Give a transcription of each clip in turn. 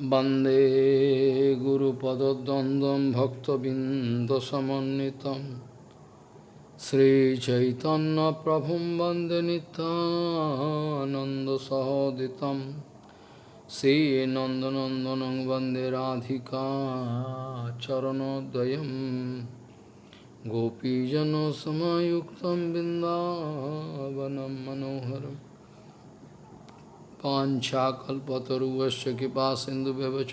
वंदे गुरुपदद्वन्द्वं भक्तबिन्दसमन्वितं श्रीचैतन्यप्रभुं वंदे नितानन्दसहोदितं श्रीनन्दनन्दनं वंदे राधिका चरणोदयं गोपीजनसमयुक्तं बिन्दावनं मनोहरम् पाञ्छाकल्पतरुवश्च कृपा सिन्धुव्यवच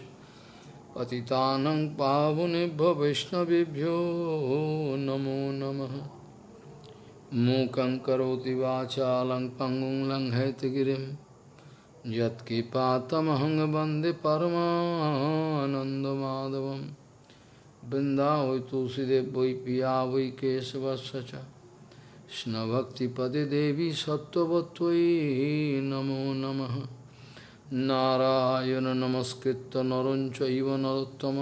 पतितानं पावनेभ्यो वैष्णवेभ्यो नमो नमः। मूकं करोति वाचालं पङ्गुं लङ्घयतगिरिं यत्कृपातमहं वंदे परमानन्दमाधवं वृन्दावै तुलसीदेव वै पिया वै केशवस्य কৃষ্ণভক্তিপদে দেবী সত্যবতী নমো নম। নারায়ণ নমস্কৃত নরঞ্চব নরোত্তম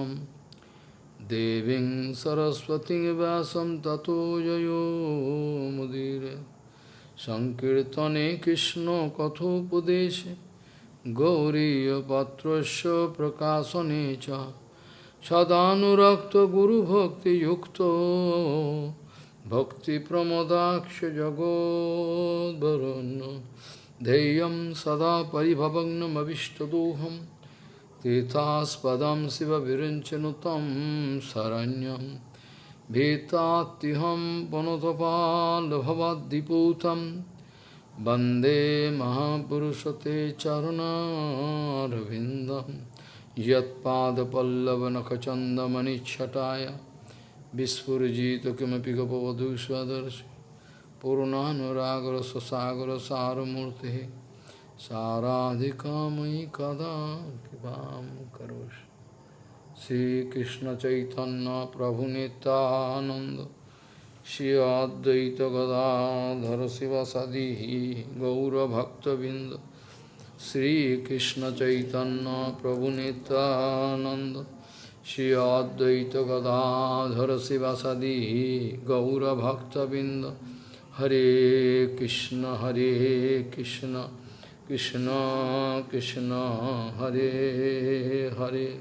দেবী সরস্বতী ব্যাসম ততো মুদির। সংকীর্তনে কৃষ্ণ কথোপদেশে গৌরীপত্র প্রকাশনে সদানুরক্ত গুরুভক্তিযুক্ত सदानुरक्तगुरुभक्तियुक्तो भक्तिप्रमदाक्ष जगोद्वरुन् ध्येयं सदा परिभवग्नमविष्टदोहं तीर्थास्पदं शिवविरञ्चनुतं शरण्यं भीतात्युहं पुनतपाल्भवद्दिपूतं वन्दे महापुरुषते चरुणारविन्दं यत्पादपल्लवनखचन्दमणिच्छटाय विस्फुजित किमपि गपवधू स्वदर्शि पूर्णानुरागर स्वसागर सारमूर्ति साराधिका मयि कदा कृपा करोषि श्रीकृष्ण चैतन्य प्रभु नित्यानंद श्री अद्वैत गदाधर शिवसदी गौरभक्तबिंद श्रीकृष्ण चैतन्य प्रभु Nityanand Shri Advaita Gadadhara Sivasadi Gaura Bhakta Binda Hare Krishna Hare Krishna Krishna Krishna Hare Hare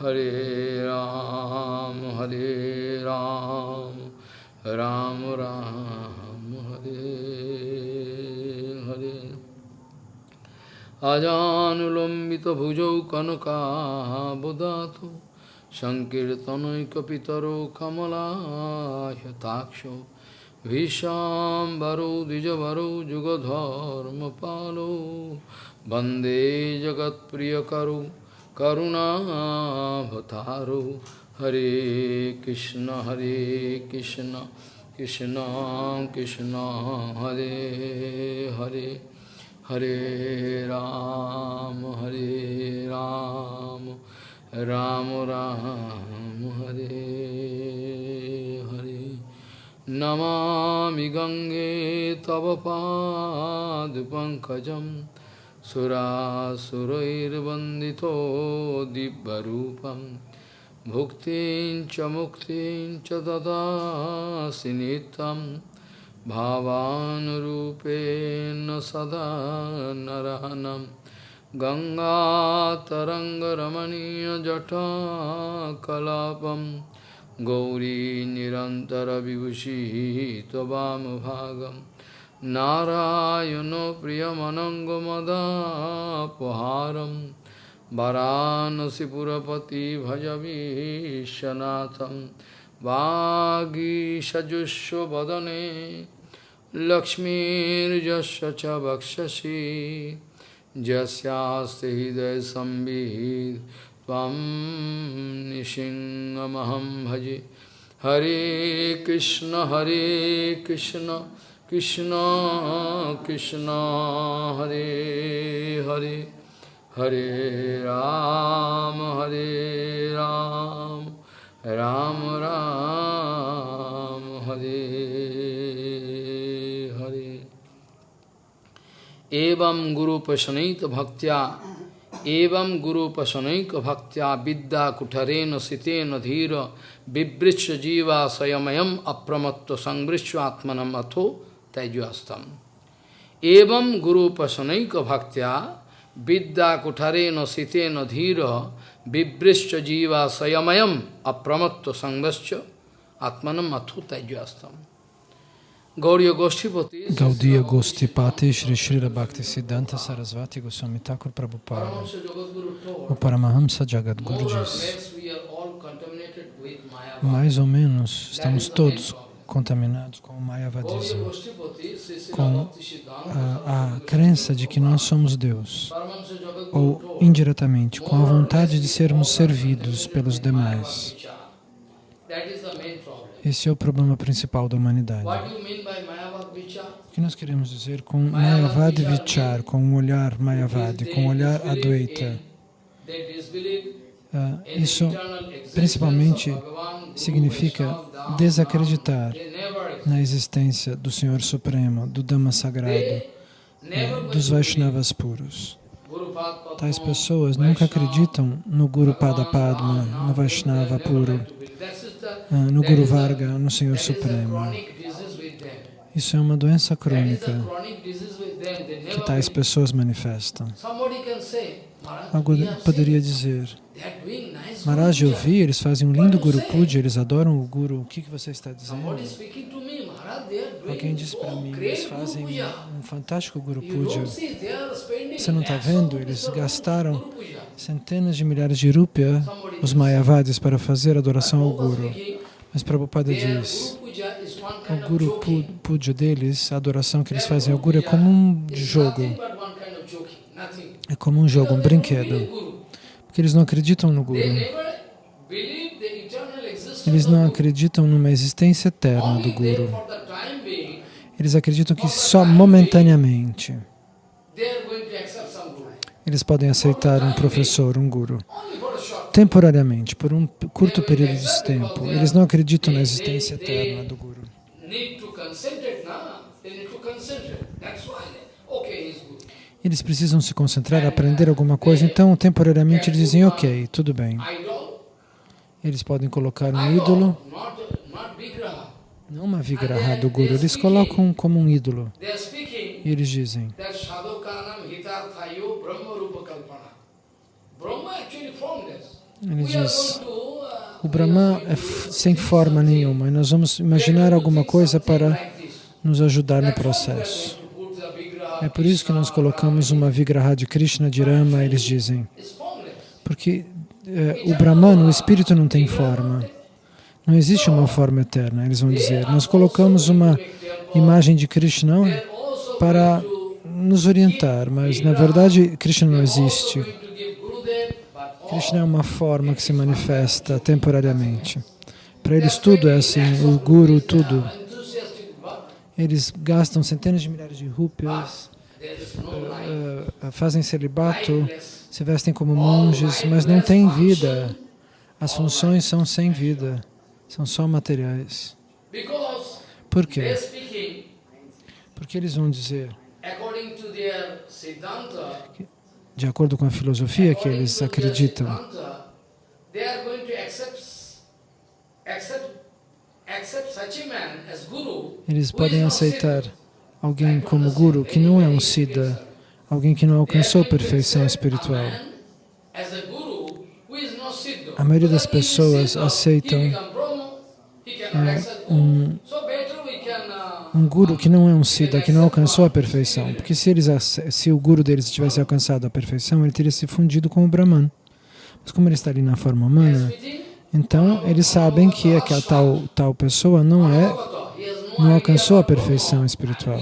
Hare Ram Hare Ram Ram Ram Hare Hare Ajanulambita bhujau kanaka bodhato सङ्कीर्तनैकपितरो कमलायताक्षो भीषाम्बरो द्विजवरो जुगधर्मपालो वन्दे जगत्प्रियकरो करुणाभतारो हरे कृष्ण हरे कृष्ण कृष्ण कृष्ण हरे हरे हरे राम हरे राम राम राम, हरे हरे। नमामि गङ्गे तव पादपङ्कजं सुरासुरैर्वन्दितो दिव्यरूपं। भुक्तिं च मुक्तिं च ददासि नित्यं। भावानुरूपेण सदा नरहनम् गङ्गातरङ्गरमणीयजटाकलापं गौरी निरन्तरविभूषिः त्ववामभागं नारायणो प्रियमनङ्गमदापहारं वरानसिपुरपति भजवीशनाथं वागीषजुष्वदने लक्ष्मीर्यस्य च वक्षसि यस्यास्ति हृदय संविद तम निशिंगमहम भजे हरे कृष्ण हरे कृष्ण कृष्ण कृष्ण हरे हरे हरे राम हरे राम राम राम हरे हरे एवं गुरुपशनैक भक्त्या एवं गुरुपशनैक भक्त्या विद्या कुठरेण सितेन धीर बिवृक्ष जीवा स्वयमयम अप्रमत्व संवृक्ष आत्मनम अथो तैजस्तम एवं गुरुपशनैक भक्त्या Vidya kutareno siteno dhira vibrischa jiva sayamayam apramatto sangvascha atmanam athu tajyastam. Gaudiya Gostipati Shri Srila Bhakti Siddhanta Sarasvati Goswami Thakur Prabhupada O Paramahamsa Jagadguru diz mais ou menos estamos todos contaminados com o Mayavadismo. Com a, a crença de que nós somos Deus. Ou indiretamente com a vontade de sermos servidos pelos demais. Esse é o problema principal da humanidade. Mayavad? O que nós queremos dizer com Mayavad Vichar, com o olhar Mayavadi, com o olhar Advaita? Ah, Isso principalmente significa desacreditar na existência do Senhor Supremo, do Dhamma Sagrado, never dos Vaishnavas puros. Tais pessoas nunca acreditam no Guru Pada Padma, no Vaishnava puro, That is the ah, no Guru Varga, no Senhor Supremo. Isso é uma doença crônica que tais pessoas manifestam. Have poderia dizer, Maharaj, eu Guru Puja." vi, eles fazem um lindo Guru Puja, eles adoram o Guru. O que, que você está dizendo? Alguém disse para mim, eles fazem um fantástico Guru Puja. Você não está vendo? Eles gastaram centenas de milhares de rúpia, os Mayavadis, para fazer adoração ao Guru. Mas Prabhupada diz, o Guru Puja deles, a adoração que eles fazem ao Guru é como um jogo. É como um jogo, um brinquedo. Porque eles não acreditam no Guru. Eles não acreditam numa existência eterna do Guru. Eles acreditam que só momentaneamente eles podem aceitar um professor, um Guru. Temporariamente, por um curto período de tempo. Eles não acreditam na existência eterna do Guru. Eles precisam se concentrar, aprender alguma coisa, então temporariamente eles dizem, ok, tudo bem. Eles podem colocar um ídolo, não uma vigraha do Guru, eles colocam como um ídolo. E eles dizem, Brahma Rupa Kalpana. Brahma actually formed this. Ele diz, uh, o Brahma é sem forma nenhuma, e nós vamos imaginar alguma coisa para nos ajudar no processo. É por isso que nós colocamos uma vigraha de Krishna, de Rama, eles dizem. Porque eh, o Brahman, o espírito não tem forma. Não existe uma forma eterna, eles vão dizer. Nós colocamos uma imagem de Krishna para nos orientar, mas na verdade Krishna não existe. Krishna é uma forma que se manifesta temporariamente. Para eles tudo é assim, o Guru, tudo. Eles gastam centenas de milhares de rúpias, eh, fazem celibato, se vestem como monges, mas não têm vida. As funções são sem vida, são só materiais. Por quê? Porque eles vão dizer, de acordo com a filosofia que eles acreditam, eles podem aceitar alguém como guru que não é um siddha, alguém que não alcançou perfeição espiritual. A maioria das pessoas aceitam, um- Guru. So better we can, uh, um guru que não é um siddha, que não alcançou a perfeição. Porque se, eles, se o guru deles tivesse alcançado a perfeição, ele teria se fundido com o Brahman. Mas como ele está ali na forma humana, então eles sabem que aquela tal, tal pessoa não é, não alcançou a perfeição espiritual.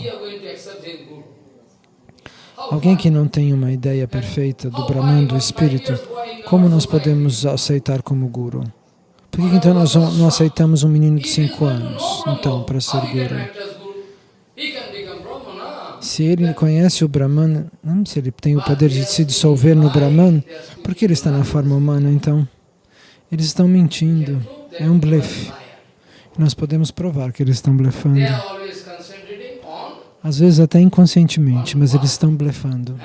Alguém que não tem uma ideia perfeita do Brahman, do Espírito, como nós podemos aceitar como guru? Por que então nós não aceitamos um menino de 5 anos, então, para ser guru? Se ele conhece o Brahman, se ele tem o poder de se dissolver no Brahman, por que ele está na forma humana então? Eles estão mentindo, é um blefe. Nós podemos provar que eles estão blefando. Às vezes até inconscientemente, mas eles estão blefando.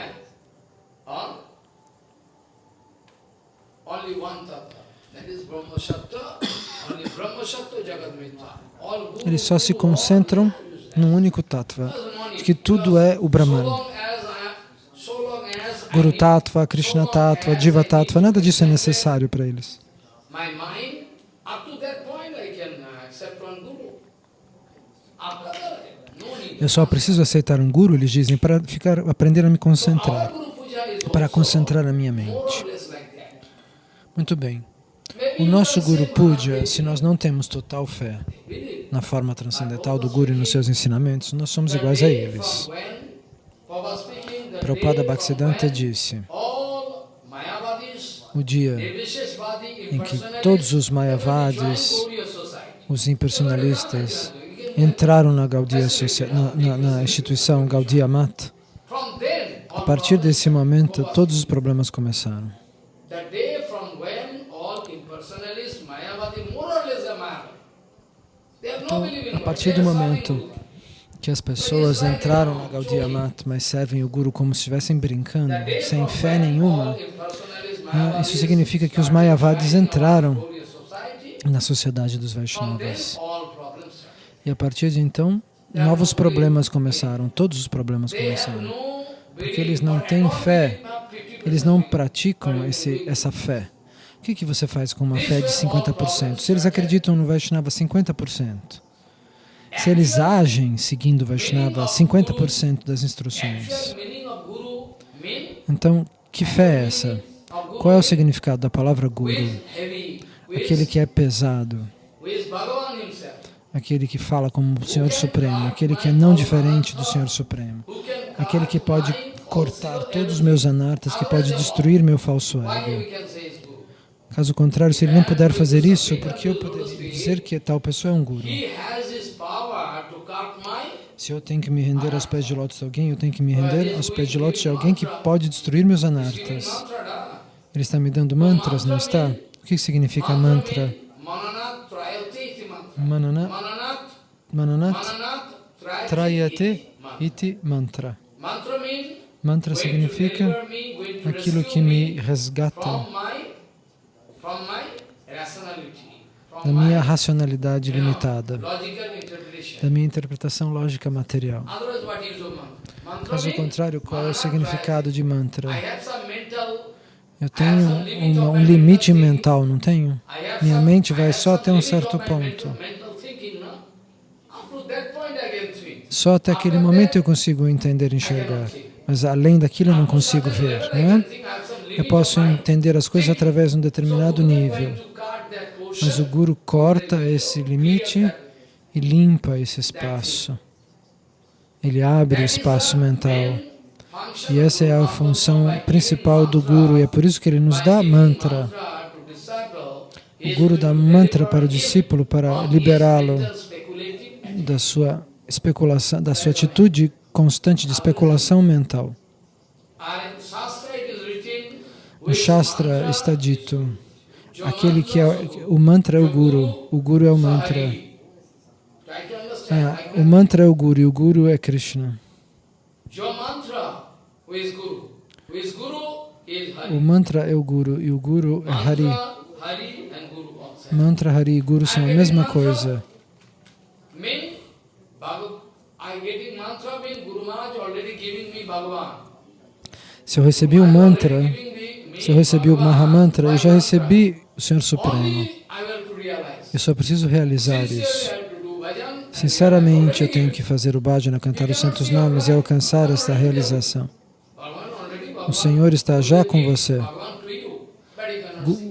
Guru, Eles só se concentram num único tattva, que tudo é o Brahman. Guru Tattva, Krishna Tattva, Jiva Tattva, nada disso é necessário para eles. Eu só preciso aceitar um guru, eles dizem, para ficar, aprender a me concentrar, para concentrar a minha mente. Muito bem. O nosso Guru Puja, "Maharaj, se nós não temos total fé believe." na forma transcendental do Guru e nos seus ensinamentos, nós somos iguais a eles. Prabhupada Bhaktisiddhanta disse, o dia em que todos os Mayavadis, os impersonalistas, entraram na, na, na, na instituição Gaudiya Mat, From then, a partir desse momento, todos os problemas começaram. the day from when all impersonalists, Mayavadi, more or less are Mayavadi. They have no Então, a partir do momento que as pessoas entraram na Gaudiya Mat, mas servem o Guru como se estivessem brincando, sem fé nenhuma, né, isso significa que os Mayavadis entraram na sociedade dos Vaishnavas. E a partir de então, novos problemas começaram, todos os problemas começaram. Porque eles não têm fé, belief, not 50%. eles não praticam esse, essa fé. O que, que você faz com uma fé de 50%? Se eles acreditam no Vaishnava 50%, se eles agem seguindo o Vaishnava 50% das instruções, então que fé é essa? Qual é o significado da palavra Guru? Aquele que é pesado, aquele que fala como o Senhor Supremo, aquele que é não diferente do Senhor Supremo, aquele que pode cortar todos os meus anartas, que pode destruir meu falso ego. we can say is guru? Caso contrário, se ele não puder fazer isso, porque eu poderia dizer que tal pessoa é um guru? Se eu tenho que me render aos pés de lótus de alguém, eu tenho que me render aos pés de lótus de alguém que pode destruir meus anartas. Ele está me dando mantras, não está? O que significa mantra? Mananat Trayate iti mantra. Manana, Mananat, mananat Mananat Trayate trayate iti mantra. significa aquilo que me resgata from my, from my rationality, da minha racionalidade limitada, da minha interpretação lógica material. Caso contrário, qual é o significado de mantra? Eu tenho uma- um limite mental, não tenho? Minha mente vai só até um certo ponto. Só até aquele momento eu consigo entender e enxergar. Mas além daquilo eu não consigo ver, não é? Eu posso entender as coisas através de um determinado nível. Mas o Guru corta esse limite e limpa esse espaço. Ele abre o espaço mental. E essa é a função principal do Guru, e é por isso que ele nos dá mantra. O Guru dá mantra para o discípulo para liberá-lo da sua especulação, da sua atitude constante de especulação mental. No Shastra está dito, aquele que é o mantra é o Guru, o Guru é o mantra. Ah, o mantra é o Guru e o Guru é Krishna. O mantra é o Guru e o Guru é Hari. Mantra, Hari e Guru são a mesma coisa. Se eu recebi o mantra, se eu recebi o Mahamantra, eu já recebi o Senhor Supremo. Eu só preciso realizar isso. Sinceramente, eu tenho que fazer o bhajana, cantar os santos nomes e alcançar esta realização. O Senhor está já com você.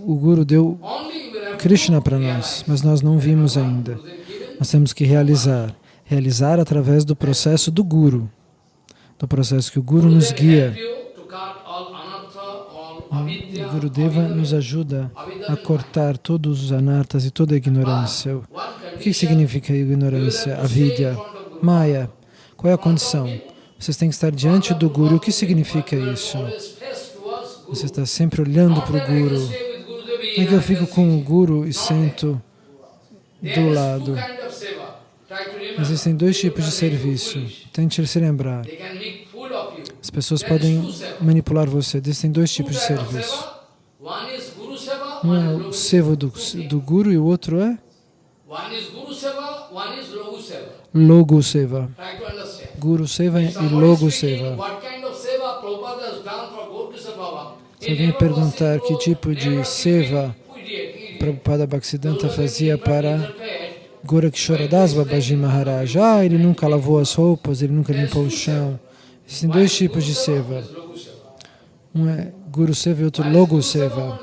O Guru deu Krishna para nós, mas nós não vimos ainda. Nós temos que realizar. Realizar através do processo do Guru, do processo que o Guru nos guia. Gurudeva nos ajuda a cortar todos os anartas e toda a ignorância. O que significa ignorância? A vidya, Maya. Qual é a condição? Vocês têm que estar diante do Guru. O que significa isso? Você está sempre olhando para o Guru. É que eu fico com o Guru e sento do lado. Existem dois tipos de serviço. Tente se lembrar. As pessoas podem manipular você. Existem dois tipos de serviço. Um é o seva do, do Guru e o outro é Logo Seva. Guru Seva e Logo Seva. Se alguém perguntar que tipo de seva Prabhupada Bhaktisiddhanta fazia para Gorakshoradas Babaji Maharaj, ah, ele nunca lavou as roupas, ele nunca limpou o chão. Existem dois tipos de seva. Um é Guru Seva e outro Logo Seva.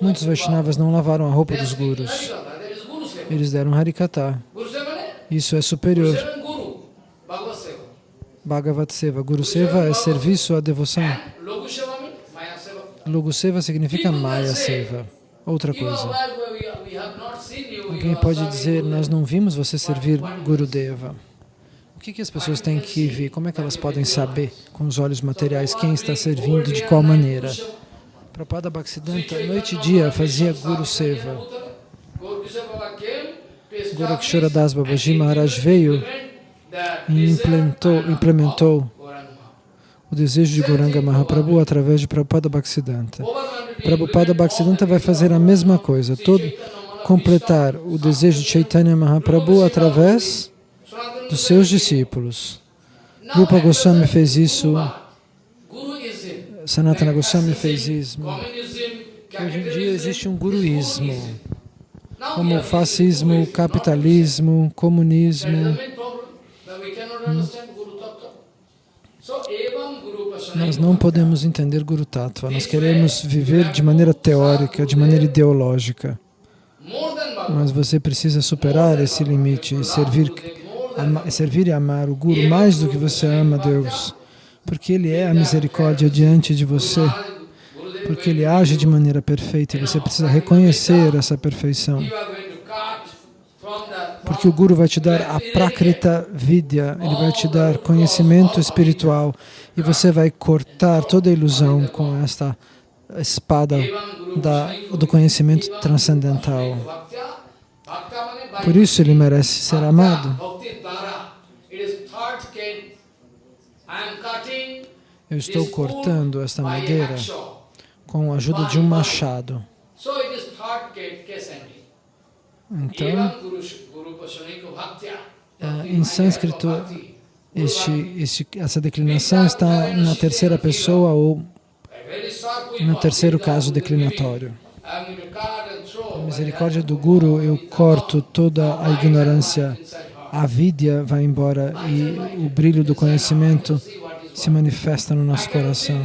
Muitos Vaishnavas não lavaram a roupa dos gurus. Eles deram Harikata. Isso é superior. Bhagavat Seva. Guru Seva é serviço à devoção. Logo Seva significa Maya Seva. Outra coisa. Alguém pode dizer, nós não vimos você servir Gurudeva. O que, que as pessoas têm que ver? Como é que elas podem saber com os olhos materiais quem está servindo de qual maneira? Prabhupada Bhaktisiddhanta, noite e dia, fazia Guru Seva. Gorakshara Das Babaji Maharaj veio e implementou, implementou o desejo de Goranga Mahaprabhu através de Prabhupada Bhaktisiddhanta. Prabhupada Bhaktisiddhanta vai fazer a mesma coisa, todo, completar o desejo de Chaitanya Mahaprabhu através dos seus discípulos. Rupa Goswami fez isso, Sanatana Goswami fez isso. Hoje em dia existe um guruísmo, como o fascismo, capitalismo, comunismo. Hum. Nós não podemos entender Guru Tattva, nós queremos viver de maneira teórica, de maneira ideológica. Mas você precisa superar esse limite e servir, ama, servir e amar o Guru mais do que você ama Deus, porque Ele é a misericórdia diante de você, porque Ele age de maneira perfeita e você precisa reconhecer essa perfeição. Porque o Guru vai te dar a Prakrita Vidya, ele vai te dar conhecimento espiritual e você vai cortar toda a ilusão com esta espada da, do conhecimento transcendental. Por isso ele merece ser amado. Eu estou cortando esta madeira com a ajuda de um machado. Então, ah, em sânscrito, este, este, essa declinação está na terceira pessoa ou no terceiro caso declinatório. A misericórdia do Guru, eu corto toda a ignorância, a vidya vai embora e o brilho do conhecimento se manifesta no nosso coração.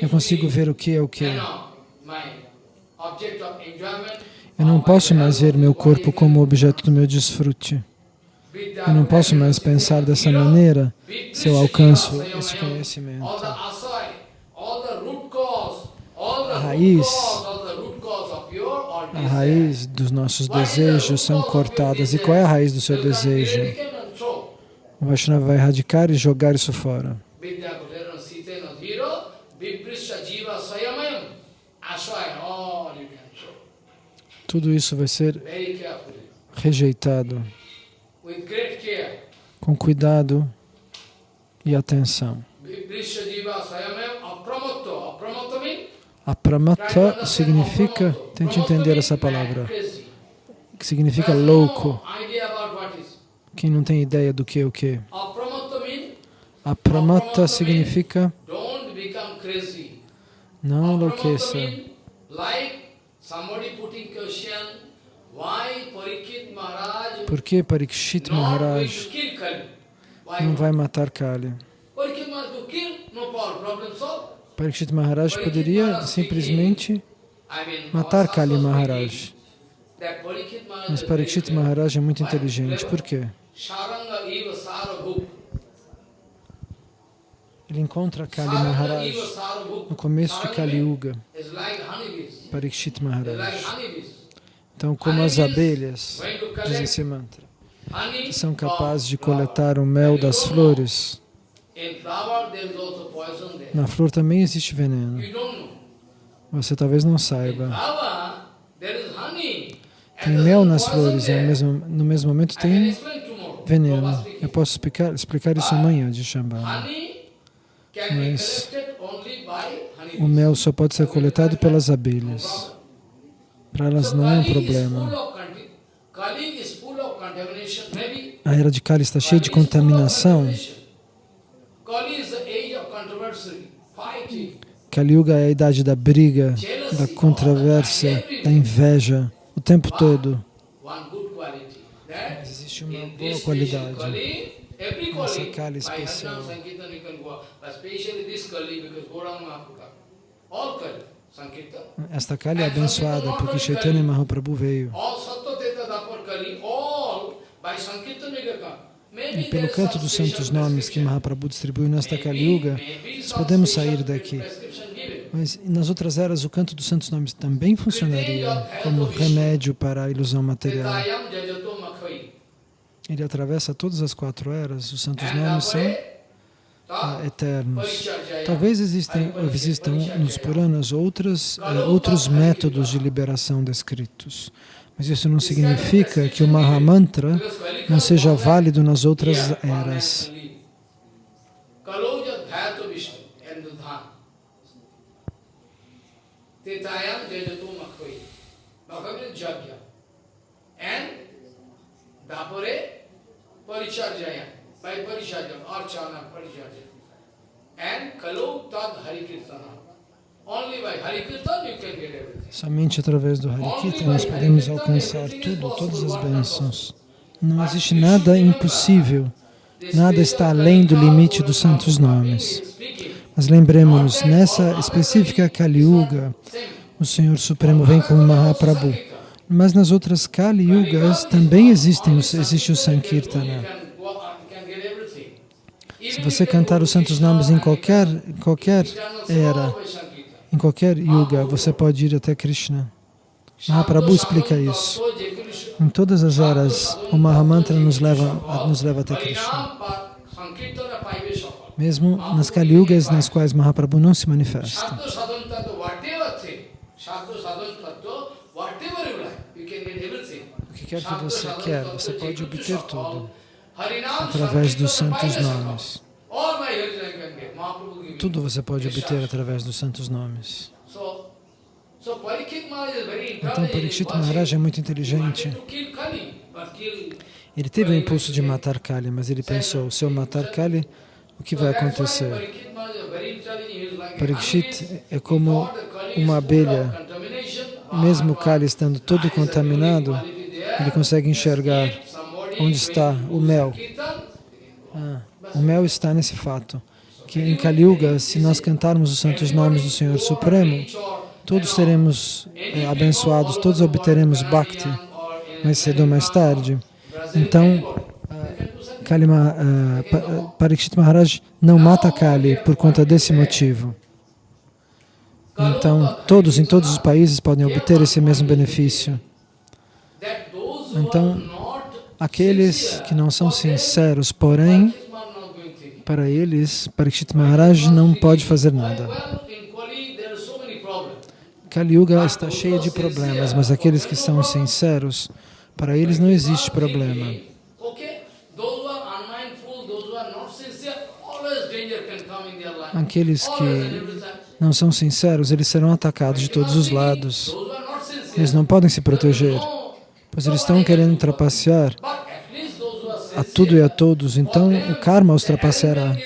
Eu consigo ver o que é o que. Eu não posso mais ver meu corpo como objeto do meu desfrute. Eu não posso mais pensar dessa maneira se eu alcanço esse conhecimento. A raiz, a raiz dos nossos desejos são cortadas. E qual é a raiz do seu desejo? O Vaishnava vai erradicar e jogar isso fora. Tudo isso vai ser rejeitado com cuidado e atenção. Apramata significa, tente entender essa palavra, que significa louco. Quem não tem ideia do que é o que? Apramata significa não enlouqueça. Por que Parikshit Maharaj não vai matar Kali? Parikshit Maharaj poderia simplesmente matar Kali Maharaj. Mas Parikshit Maharaj é muito inteligente. Por quê? Ele encontra Kali Maharaj no começo de Kali Yuga. Parikshit Maharaj. Então, como as abelhas, diz esse mantra, que são capazes de coletar o mel das flores, na flor também existe veneno. Você talvez não saiba. Tem mel nas flores e mesmo, no mesmo momento tem veneno. Eu posso explicar, explicar isso amanhã de Shambhala. Mas o mel só pode ser coletado pelas abelhas. Para elas não é um problema. A era de Kali está cheia de contaminação. Kali Yuga é a idade da briga, da controvérsia, da inveja, o tempo todo. Mas existe uma boa qualidade nessa Kali especial. Esta Kali é abençoada porque Chaitanya Mahaprabhu veio. E pelo canto dos santos nomes que Mahaprabhu distribuiu nesta Kali Yuga, nós podemos sair daqui. Mas nas outras eras o canto dos santos nomes também funcionaria como remédio para a ilusão material. Ele atravessa todas as quatro eras, os santos nomes são eternos. Talvez existem, existam nos Puranas outras, eh, outros métodos de liberação descritos. Mas isso não significa que o Mahamantra não seja válido nas outras eras. Dapore Paricharjaya, by Paricharjaya, Archana Paricharjaya. And Tad Harikirtana. Somente através do Harikirtan nós podemos alcançar tudo, todas as bênçãos. Não existe nada impossível, nada está além do limite dos santos nomes. Mas lembremos-nos, nessa específica Kali Yuga, o Senhor Supremo vem como Mahaprabhu. Mas nas outras Kali Yugas também existem, existe o Sankirtana. Se você cantar os santos nomes em qualquer, qualquer era, em qualquer yuga, você pode ir até Krishna. Mahaprabhu explica isso. Em todas as eras, o Mahamantra nos leva, nos leva até Krishna. Mesmo nas Kali Yugas nas quais Mahaprabhu não se manifesta. O que quer que você quer, você pode obter tudo através dos santos nomes. Tudo você pode obter através dos santos nomes. Então, Parikshit Maharaj é muito inteligente. Ele teve o impulso de matar Kali, mas ele pensou, se eu matar Kali, o que vai acontecer? Parikshit é como uma abelha. Mesmo Kali estando todo contaminado, ele consegue enxergar onde está o mel. Ah, o mel está nesse fato que em Kali Yuga, se nós cantarmos os santos nomes do Senhor Supremo, todos seremos é, abençoados, todos obteremos Bhakti, mais cedo ou mais tarde. Então, Kalima, uh, Parikshit Maharaj não mata Kali por conta desse motivo. Então, todos em todos os países podem obter esse mesmo benefício. Então, aqueles que não são sinceros, porém, para eles, Parikshit Maharaj não pode fazer nada. Kali Yuga está cheia de problemas, mas aqueles que são sinceros, para eles não existe problema. Aqueles que não são sinceros, eles serão atacados de todos os lados. Eles não podem se proteger, pois eles estão querendo trapacear a tudo e a todos, então o karma os trapaceará.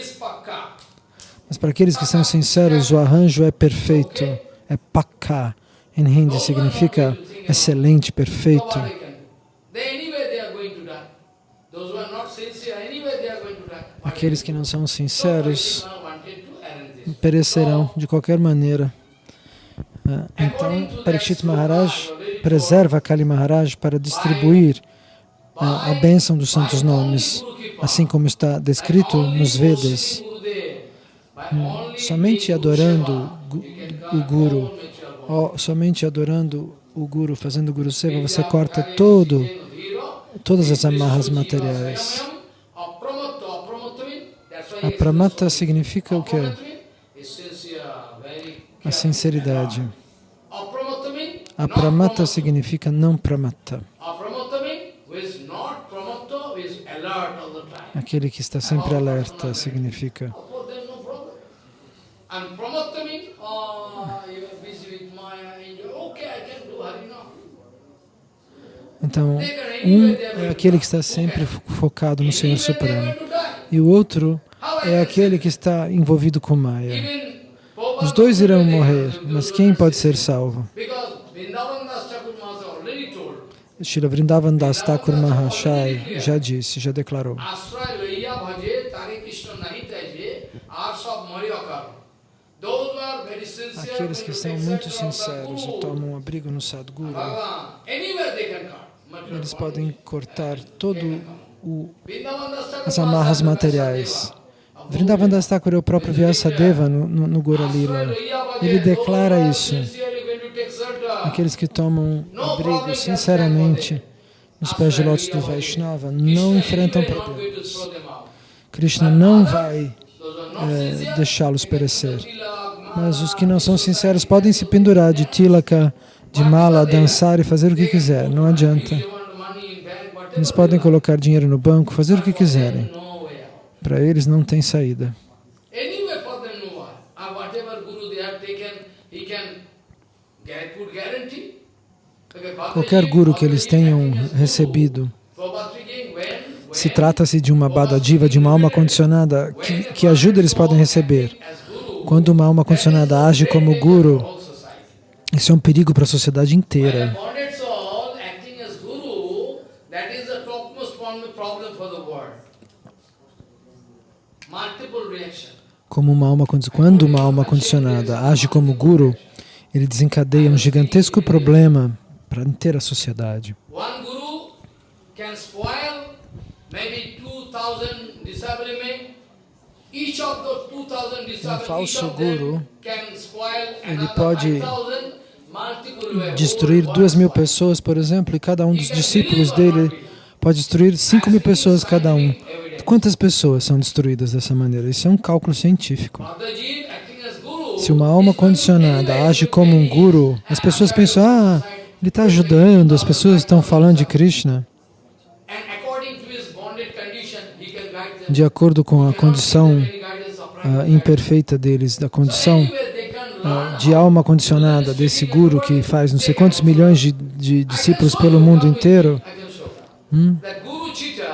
Mas para aqueles que são sinceros, o arranjo é perfeito, é pakka. Em hindi significa excelente, perfeito. Aqueles que não são sinceros perecerão de qualquer maneira. É, então, Parikshit Maharaj preserva Kali Maharaj para distribuir a, a bênção dos santos nomes, assim como está descrito nos Vedas. Hum, somente adorando o Guru, somente adorando o Guru, fazendo Guru Seva, você corta todo, todas as amarras materiais. A pramata significa o quê? A sinceridade. A pramata significa não pramata. Aquele que está sempre alerta significa. Então, um é aquele que está sempre focado no Senhor Supremo. E o outro é aquele que está envolvido com Maya. Os dois irão morrer, mas quem pode ser salvo? Because Vrindavan Das Thakur Mahashai já disse, já declarou. Aqueles que são muito sinceros e tomam abrigo no Sadguru, eles podem cortar todo o as amarras materiais. Vrindavan Das Thakur é o próprio Vyasadeva no, no, no. Ele declara isso. Aqueles que tomam abrigo sinceramente nos pés de lótus do Vaishnava não enfrentam problemas. Krishna não vai eh, deixá-los perecer. Mas os que não são sinceros podem se pendurar de tilaka, de mala, dançar e fazer o que quiser. Não adianta. Eles podem colocar dinheiro no banco, fazer o que quiserem. Para eles não tem saída. Okay, Qualquer guru que eles tenham recebido, se trata-se de uma badadiva, de uma alma condicionada, que, que ajuda eles podem receber. Quando uma alma condicionada age como guru, isso é um perigo para a sociedade inteira. bonded soul acting as guru, that is the topmost problem problem for the world. Multiple reaction. Como uma alma, quando uma alma condicionada age como guru, ele desencadeia um gigantesco problema para a inteira sociedade. One guru can spoil maybe 2,000 disciple men. Each of the 2,000 disciples, each falso guru, ele pode 5,000 multiple way. Destruir duas mil pessoas, por exemplo, e cada um dos discípulos dele pode destruir cinco mil pessoas cada um. Quantas pessoas são destruídas dessa maneira? Isso é um cálculo científico. Se uma alma condicionada age como um guru, as pessoas pensam, ah, ele está ajudando, as pessoas estão falando de Krishna. De acordo com a condição ah, imperfeita deles, da condição learn de alma condicionada desse guru que faz não sei quantos milhões de, de discípulos pelo mundo inteiro, hum, That guru cheater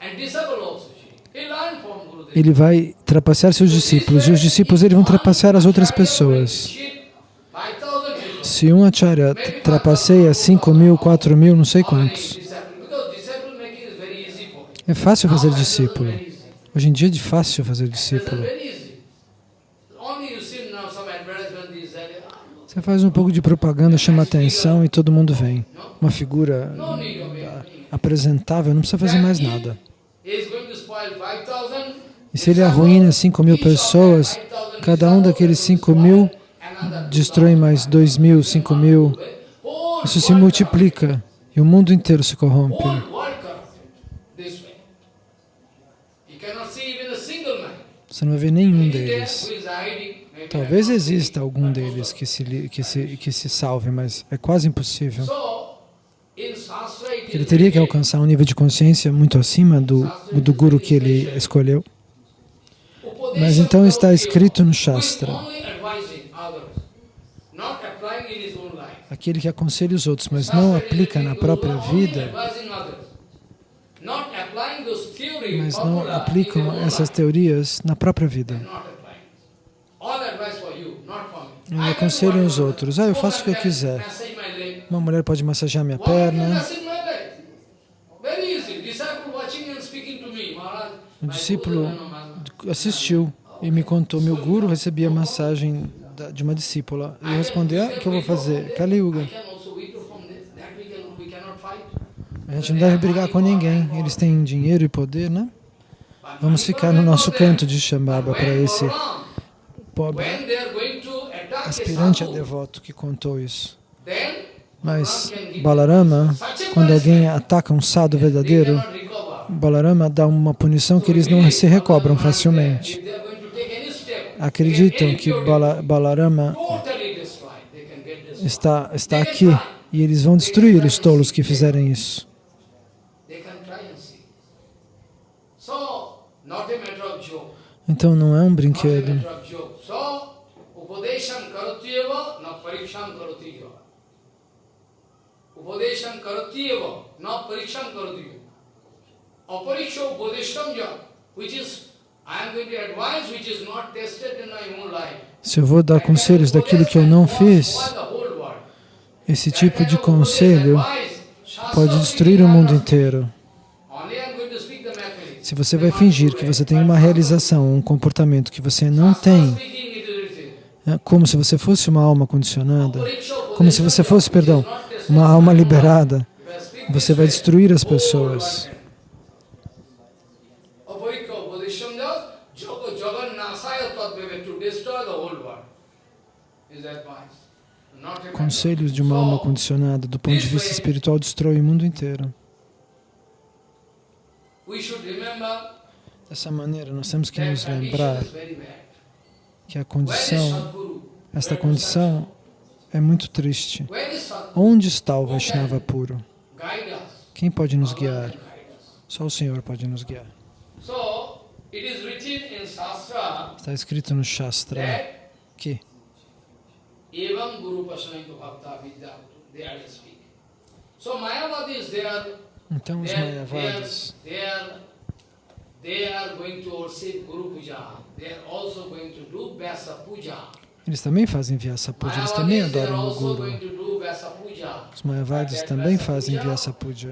and disciple also cheat. He learned from Guru. Ele vai trapacear seus discípulos e os discípulos ele vão trapacear as outras pessoas. Cheat 5,000 people. Se um acharya trapaceia 5 mil, 4 mil, não sei quantos. É fácil fazer discípulo. Hoje em dia é de fácil fazer discípulo. Você faz um pouco de propaganda, chama atenção e todo mundo vem. Uma figura it. apresentável, não precisa fazer mais nada. E se ele arruína 5 mil pessoas, cada um daqueles 5 mil destrói mais 2 mil, 5 mil. Isso se multiplica e o mundo inteiro se corrompe. Você não vê nenhum Maybe there deles. Talvez exista algum deles que se, que se, que se salve, mas é quase impossível. Ele teria que alcançar um nível de consciência muito acima do, do guru que ele escolheu. Mas então está escrito no Shastra, aquele que aconselha os outros, mas não aplica na própria vida, mas não aplicam essas teorias na própria vida. Not applying. All advice for you, not for me. Ele I aconselha can do os outros. Ah, eu faço o que eu quiser. Uma mulher pode massagear minha perna. my discípulo. Assistiu e me contou, meu guru recebia massagem de uma discípula. Eu respondi, ah, o que eu vou fazer? Kali Yuga. A gente não deve brigar com ninguém. Eles têm dinheiro e poder, né? Vamos ficar no nosso canto de Shambhava para esse pobre aspirante a devoto que contou isso. Mas Balarama, quando alguém ataca um they verdadeiro. Balarama dá uma punição que eles não se recobram facilmente. Acreditam que Bala, Balarama está, está aqui e eles vão destruir os tolos que fizerem isso. Então não é um brinquedo. karoti eva, na pariksham karoti eva. Upadesham karoti eva, na pariksham karoti eva. Apariksha ja, which is, I am going to advise, which is not tested in my own life. Se eu vou dar conselhos daquilo que eu não fiz, esse tipo de conselho pode destruir o mundo inteiro. Se você vai fingir que você tem uma realização, um comportamento que você não tem, é como se você fosse uma alma condicionada, como se você fosse, perdão, uma alma liberada, você vai destruir as pessoas. Conselhos de uma alma condicionada, do ponto de vista espiritual, destrói o mundo inteiro. Dessa maneira, nós temos que nos lembrar que a condição, esta condição é muito triste. Onde está o Vaishnava puro? Quem pode nos guiar? Só o Senhor pode nos guiar. Está escrito no Shastra que então os Mayavadis eles também fazem Vyasa Puja, eles também adoram o Guru. Os Mayavadis também fazem Vyasa Puja.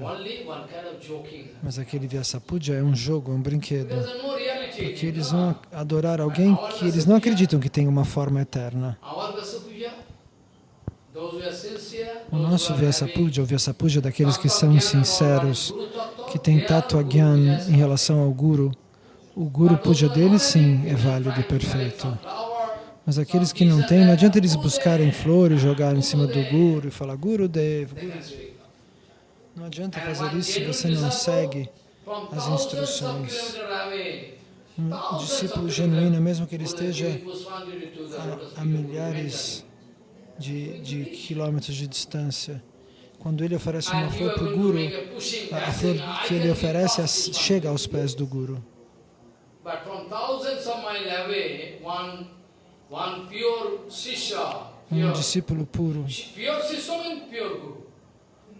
Mas aquele Vyasa Puja é um jogo, é um brinquedo. Porque eles vão adorar alguém que eles não acreditam que tem uma forma eterna. O nosso Vyasa Puja, o Vyasa Puja daqueles que são sinceros, que têm Tattva Gyan em relação ao Guru, o Guru Puja deles sim é válido e perfeito. Mas aqueles que não têm, não adianta eles buscarem flores, jogar em cima do Guru e falar Guru Dev, Guru Dev. Não adianta fazer isso se você não segue as instruções. Um discípulo genuíno, mesmo que ele esteja a, a milhares de, de quilômetros de distância, quando ele oferece uma flor para o Guru, a, a flor que ele oferece chega aos pés do Guru. Um discípulo puro.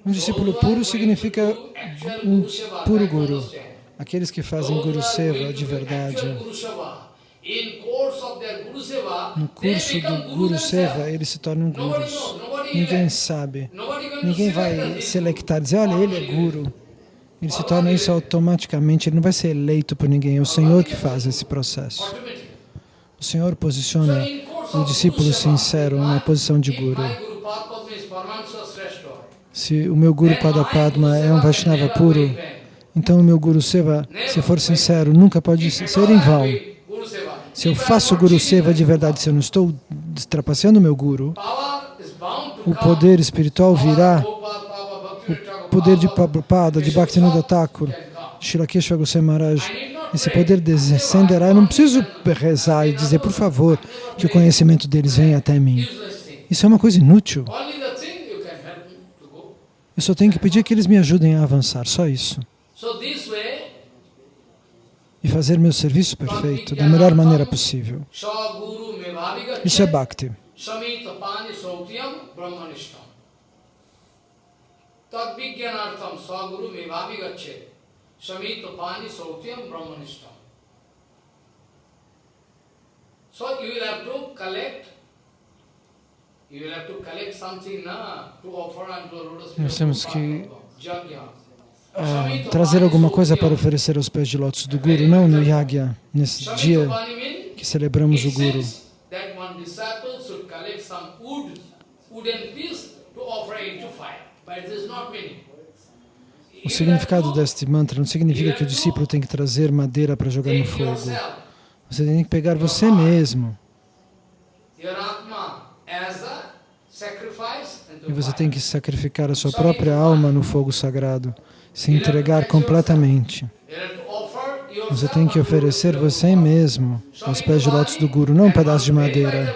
Um discípulo puro significa um puro Guru. Aqueles que fazem Guru Seva de verdade. No curso do Guru Seva, eles se tornam Gurus. Ninguém sabe. Ninguém vai selectar, dizer, olha, ele é Guru. Ele se torna isso automaticamente, ele não vai ser eleito por ninguém, é o Senhor que faz esse processo. O Senhor posiciona o discípulo sincero na posição de Guru. Se o meu Guru Padapadma é um Vaishnava puro, então o meu Guru Seva, se for sincero, nunca pode ser em vão. Se eu faço Guru Seva de verdade, se eu não estou trapaceando o meu Guru, o poder espiritual virá, o poder de Prabhupada, de Bhaktivinoda Thakur, Shilakeshwar Goswami Maharaj, esse poder descenderá. Eu não preciso rezar e dizer, por favor, que o conhecimento deles venha até mim. Isso é uma coisa inútil. Eu só tenho que pedir que eles me ajudem a avançar, só isso. E fazer meu serviço perfeito da melhor maneira possível. Isso é Bhakti. Tadvigyanartham saguru mevavi gachet. Samita pani sautyam brahmanishtam. So you will have to collect, you will have to collect something na, to offer unto Lord Nós temos que uh, trazer alguma coisa para oferecer aos pés de lótus do Guru, não no Yagya, nesse dia que celebramos o Guru. O significado deste mantra não significa que o discípulo tem que trazer madeira para jogar no fogo. Você tem que pegar você mesmo. E você tem que sacrificar a sua própria alma no fogo sagrado, se entregar completamente. Você tem que oferecer você mesmo aos pés de lótus do Guru, não um pedaço de madeira.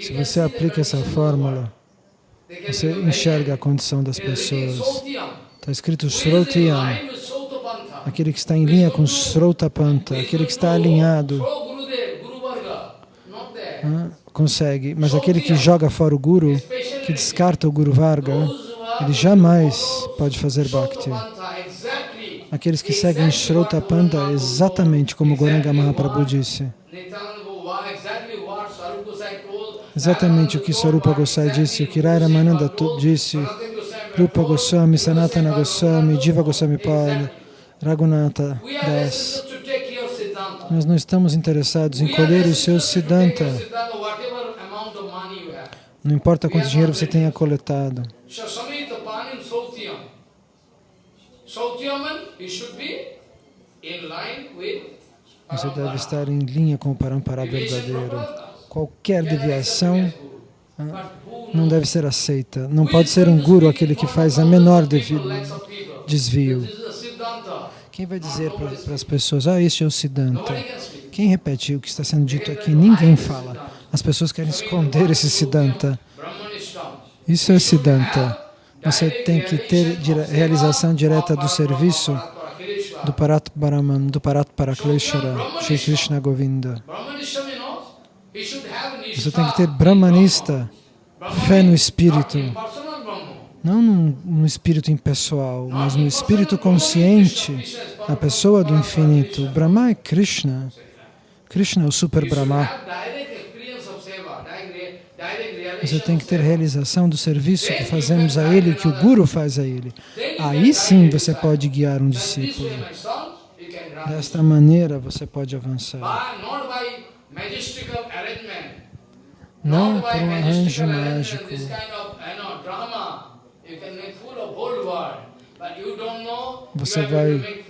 Se você aplica essa fórmula, você enxerga a condição das pessoas. Está escrito Srotiyam, aquele que está em linha com Srotapanta, aquele que está alinhado, consegue. Mas aquele que joga fora o Guru, que descarta o Guru Varga, ele jamais pode fazer Bhakti. Aqueles que seguem Shrota Panda, exatamente como Goranga Mahaprabhu disse. Exatamente o que Sarupa Gosai disse, o que Rai Ramananda disse, Rupa Goswami, Sanatana Goswami, Jiva Goswami Pada, Raghunatha Das. Nós não estamos interessados em colher o seu Siddhanta. Não importa quanto dinheiro você tenha coletado. Você deve estar em linha com o Parampara verdadeiro. Qualquer deviação ah, não deve ser aceita. Não pode ser um guru aquele que faz a menor desvio. Quem vai dizer para as pessoas, ah, este é o Siddhanta? Quem repete o que está sendo dito aqui? Ninguém fala. As pessoas querem esconder esse Siddhanta. Isso é Siddhanta. Você tem que ter realização direta do serviço do Parat Brahman, do Parat Parakleshara, Shri Krishna Govinda. Você tem que ter Brahmanista, fé no Espírito. Não no, espírito impessoal, mas no espírito consciente, a pessoa do infinito. O Brahma é Krishna. Krishna é o Super Brahma. Você tem que ter realização do serviço que fazemos a Ele, que o Guru faz a Ele. Aí sim você pode guiar um discípulo. Desta maneira você pode avançar. Não por um arranjo mágico. Você vai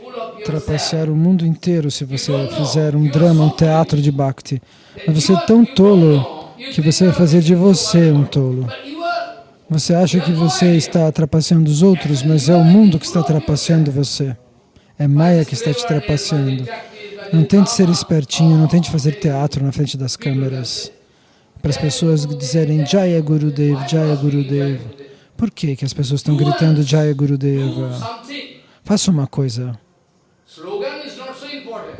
trapacear o mundo inteiro se você fizer um drama, um teatro de Bhakti. Mas você é tão tolo que você vai fazer de você um tolo. Você acha que você está trapaceando os outros, mas é o mundo que está trapaceando você. É Maya que está te trapaceando. Não tente ser espertinho, não tente fazer teatro na frente das câmeras. Para as pessoas dizerem Jaya Gurudev, Jaya Gurudev. Por que, que as pessoas estão gritando Jaya Gurudeva? Faça uma coisa.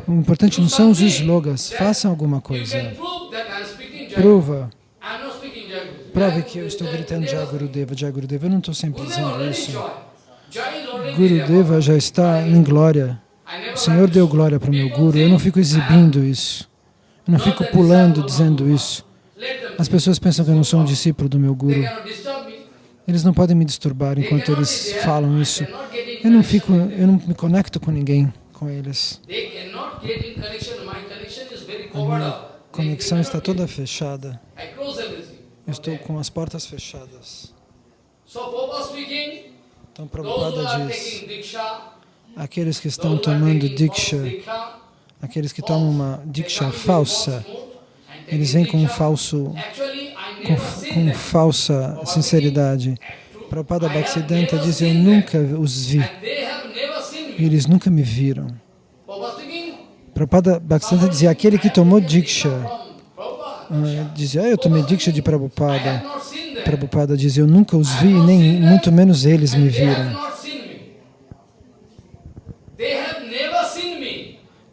O importante não são os slogans, façam alguma coisa. Prova. Prove que eu estou gritando Jai Gurudeva, Jai Gurudeva. Eu não estou sempre dizendo isso. Gurudeva já está em glória. O Senhor deu glória para o meu Guru. Eu não fico exibindo isso. Eu não fico pulando dizendo isso. As pessoas pensam que eu não sou um discípulo do meu Guru. Eles não podem me disturbar enquanto eles falam isso. Eu não fico, eu não me conecto com ninguém, com eles. A minha conexão está toda fechada. Eu estou com as portas fechadas. Então, Prabhupada diz, aqueles que estão tomando Diksha, aqueles que tomam uma Diksha falsa, eles vêm com um falso, com, com falsa sinceridade. Prabhupada Bhaktisiddhanta diz, eu nunca os vi. Eles nunca me viram. Prabhupada Bhaktisiddhanta dizia, aquele que tomou Diksha, uh, dizia, ah, eu tomei Diksha de Prabhupada. Prabhupada dizia, eu nunca os vi, nem muito menos eles me viram.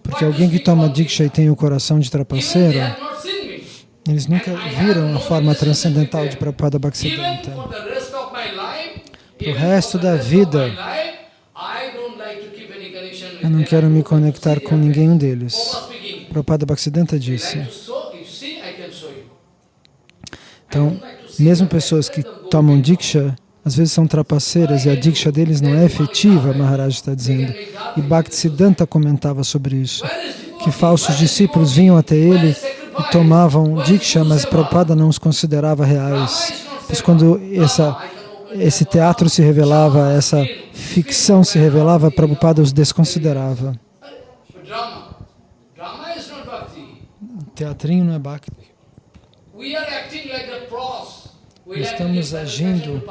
Porque alguém que toma Diksha e tem o coração de trapaceiro, eles nunca viram a forma transcendental de Prabhupada Bhaktisiddhanta. Para o resto da vida, eu não quero me conectar com ninguém deles. Prabhupada Bhaktisiddhanta disse. Então, mesmo pessoas que tomam Diksha, às vezes são trapaceiras e a Diksha deles não é efetiva, Maharaj está dizendo. E Bhaktisiddhanta comentava sobre isso, que falsos discípulos vinham até ele e tomavam Diksha, mas Prabhupada não os considerava reais. Pois quando essa, esse teatro se revelava, essa ficção se revelava, Prabhupada os desconsiderava. Teatrinho não é Bhakti. Estamos agindo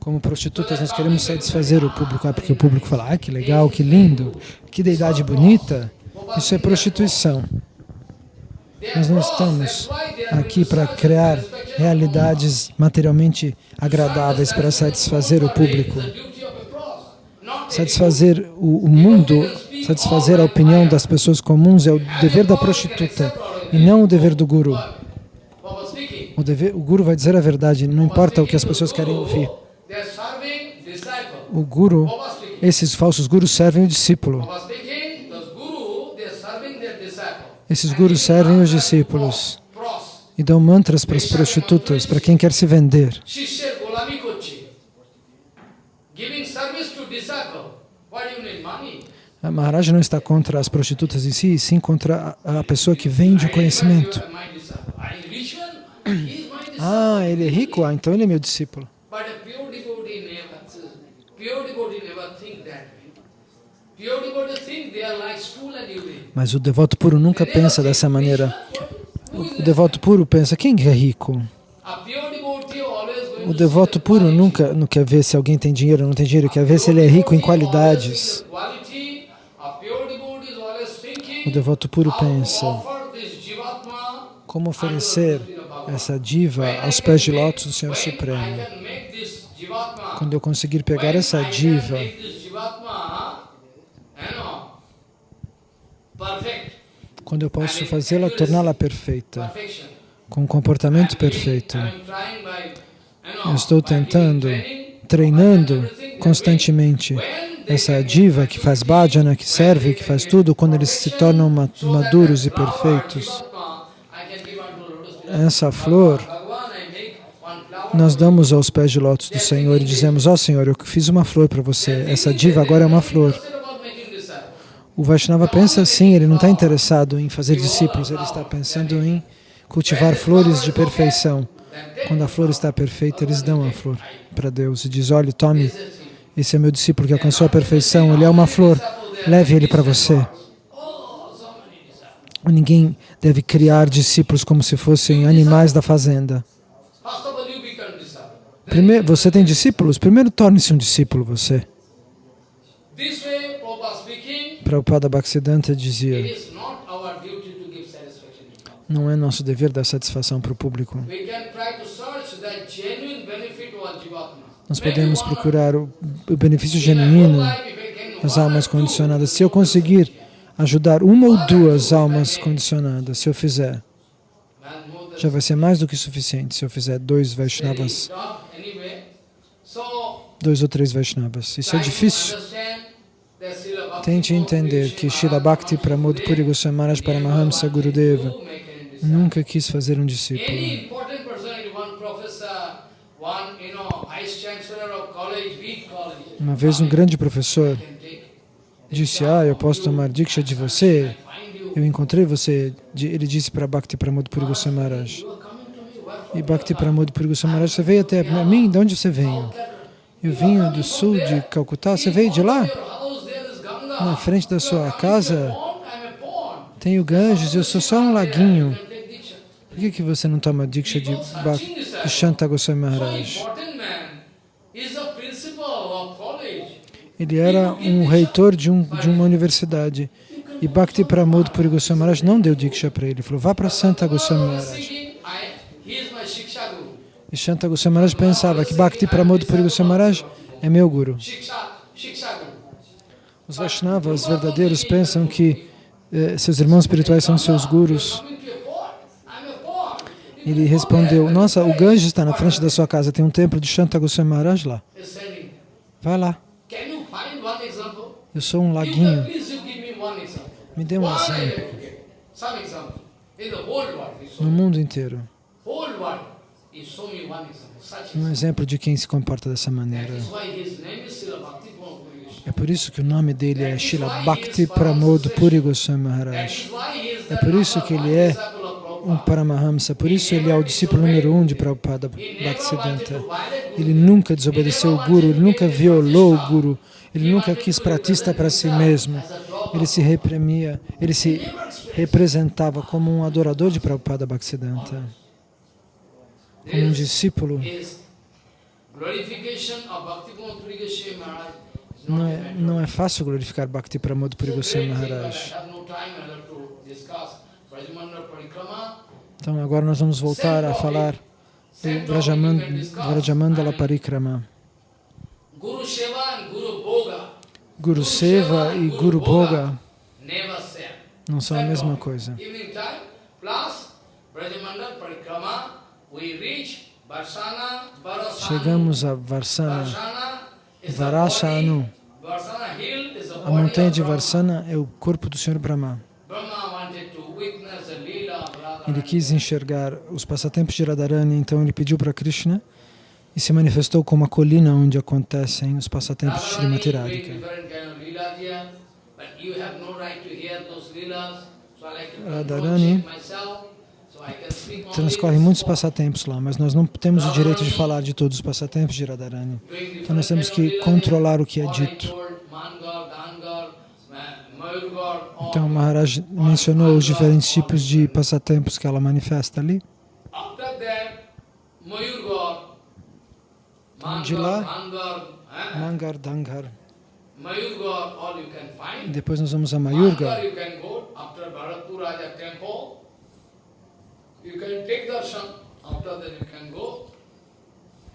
como prostitutas, nós queremos satisfazer o público, ah, porque o público fala, ah, que legal, que lindo, que deidade bonita. Isso é prostituição. Nós não estamos aqui para criar realidades materialmente agradáveis para satisfazer o público. Satisfazer o, mundo, satisfazer a opinião das pessoas comuns é o dever da prostituta e não o dever do guru. O, dever, o guru vai dizer a verdade, não importa o que as pessoas querem ouvir. O guru, Esses falsos gurus servem o discípulo. Prabhupada speaking, those guru, they are serving their disciple. Esses gurus servem os discípulos e dão mantras para as prostitutas, para quem quer se vender. A Maharaj não está contra as prostitutas em si, sim contra a, pessoa que vende o conhecimento. Ah, ele é rico? Ah, então ele é meu discípulo. Mas mas o devoto puro nunca pensa dessa maneira. O devoto puro pensa, quem é rico? O to devoto puro nunca não quer ver se alguém tem dinheiro ou não tem dinheiro, quer ver se ele é rico em qualidades. O devoto puro pensa, como oferecer essa diva aos pés de lótus do Senhor Supremo. Quando eu conseguir pegar essa diva quando eu posso fazê-la, torná-la perfeita, com um comportamento perfeito. Eu estou tentando, treinando constantemente essa diva que faz bhajana, que serve, que faz tudo, quando eles se tornam maduros e perfeitos. Essa flor nós damos aos pés de lótus do Senhor e dizemos, ó Senhor, eu fiz uma flor para você, essa diva agora é uma flor. O Vaishnava pensa assim, ele não está interessado em fazer discípulos, ele está pensando em cultivar flores de perfeição. Quando a flor está perfeita, eles dão a flor para Deus e diz, olha, tome, esse é meu discípulo que alcançou a perfeição, ele é uma flor, leve ele para você. Ninguém deve criar discípulos como se fossem animais da fazenda. Primeiro, você tem discípulos? Primeiro torne-se um discípulo você. Prabhupada Bhaktisiddhanta dizia, não é nosso dever dar satisfação para o público. Nós podemos procurar o benefício genuíno das almas condicionadas. Se eu conseguir ajudar uma ou duas almas condicionadas, se eu fizer, já vai ser mais do que suficiente. Se eu fizer dois Vaishnavas, dois ou três Vaishnavas. Isso é difícil. understand that Srila Bhakti Tente entender que Srila Bhakti Pramod Puri Goswami Paramahamsa Gurudeva nunca quis fazer um discípulo. Uma vez um grande professor disse, ah, eu posso tomar diksha de você? Eu encontrei você. Ele disse para Bhakti Pramod Puri Goswami Maharaj. E Bhakti Pramod Puri Goswami Maharaj, você veio até mim? De onde você veio? Eu vim do sul de Calcutá. Você veio de lá? your house there is Ganga. Na frente da sua casa tem o Ganges eu sou só um laguinho. Por que, que você não toma diksha de, de Shanta Goswami Maharaj? Ele era um reitor de, um, de uma universidade. E Bhakti Pramod Puri Goswami Maharaj não deu diksha para ele. Ele falou, vá para Santa Goswami Maharaj. E Shanta Goswami Maharaj pensava que Bhakti Pramod Puri Goswami Maharaj é meu guru. Os Vaishnavas verdadeiros pensam que eh, seus irmãos espirituais são seus gurus. Ele respondeu, nossa, o Ganges está na frente da sua casa, tem um templo de Shanta Goswami Maharaj lá. Vai lá, eu sou um laguinho, me dê um exemplo. No mundo inteiro, um exemplo de quem se comporta dessa maneira. É por isso que o nome dele é Shila Bhakti Pramod Puri Goswami Maharaj. É por isso que ele é um. Paramahamsa, por isso ele é o discípulo número um de Prabhupada Bhaktisiddhanta. Ele nunca desobedeceu o Guru, ele nunca violou o Guru, ele nunca quis pratista para si mesmo. Ele se reprimia, ele se representava como um adorador de Prabhupada Bhaktisiddhanta, como um discípulo. Glorification of Bhakti Puri Goswami Maharaj Não é, não é fácil glorificar Bhakti Pramod Puri Goswami Maharaj. Parikrama, Então agora nós vamos voltar a falar do. Vrajamandala mean, Parikrama. Guru Seva e Guru Bhoga. Não são a mesma coisa. Chegamos a Varsana, The A montanha de. Varsana é o corpo do Senhor Brahma. Ele quis enxergar os passatempos de Radharani, então ele pediu para Krishna e se manifestou como a colina onde acontecem os passatempos de Srimati Radhika. Radharani Transcorrem muitos passatempos lá, mas nós não temos o direito de falar de todos os passatempos de Radharani. Então nós temos que controlar o que é dito. Então Maharaj mencionou os diferentes tipos de passatempos que ela manifesta ali. De lá- Mangar, Dangar. Depois nós vamos a Mangar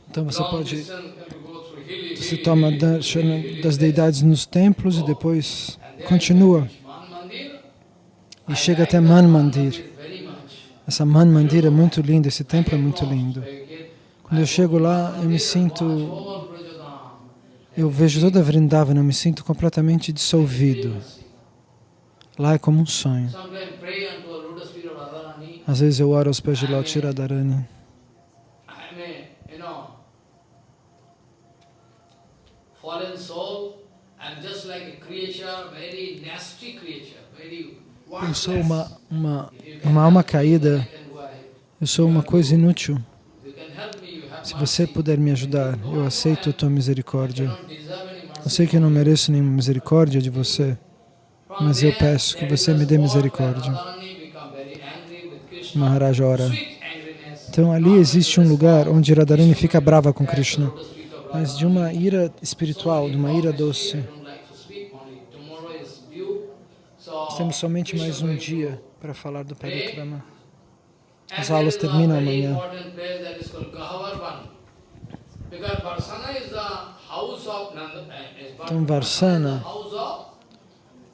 Então você pode se toma darshan das deidades nos templos e depois continua e chega até Man Man Mandir. Essa Man Mandir é muito linda, esse templo é muito lindo. Quando eu chego lá, eu me sinto, eu vejo toda a Vrindavana, eu me sinto completamente dissolvido. Lá é como um sonho. Sometimes pray unto a lotus feet of Radharani. Às vezes eu oro aos pés de Lord Radharani. I mean, you know, fallen soul. I'm just like a creature, very nasty creature, very Eu sou uma, uma, uma alma caída, eu sou uma coisa inútil. Se você puder me ajudar, eu aceito a tua misericórdia. Eu sei que eu não mereço nenhuma misericórdia de você, mas eu peço que você me dê misericórdia. Radharani become very angry with Krishna. Maharaj ora. Sweet angriness. Então ali existe um lugar onde Radharani fica brava com Krishna, mas de uma ira espiritual, de uma ira doce. Nós temos somente mais um dia para falar do Parikrama. As aulas terminam amanhã. Então Varsana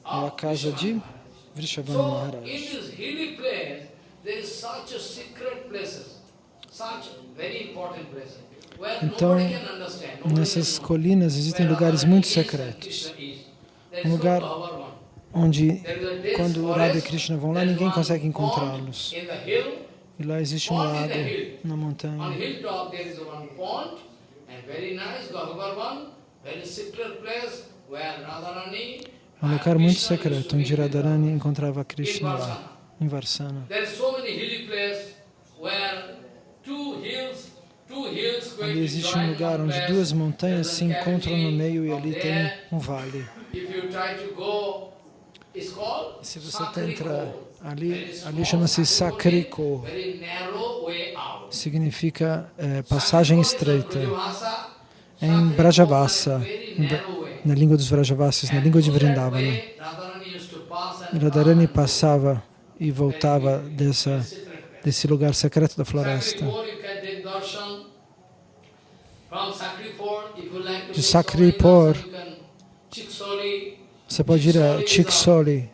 é a casa de in Maharaj. Então, Nessas colinas existem lugares muito secretos, Um lugar onde quando Radha e Krishna vão lá, ninguém consegue encontrá-los. E lá existe um lago na montanha. É um lugar muito secreto, to onde. Radharani encontrava Krishna lá. Em Varsana. Ali existe um lugar onde duas montanhas se encontram no meio e ali tem um vale. Se você entra ali, ali chama-se Sakriko significa é, passagem estreita. Em Brajavasa, na língua dos Vrajavasis, na língua de Vrindavana. Radharani passava e voltava dessa, desse lugar secreto da floresta. De Sakripur, Você pode ir a Chiksoli,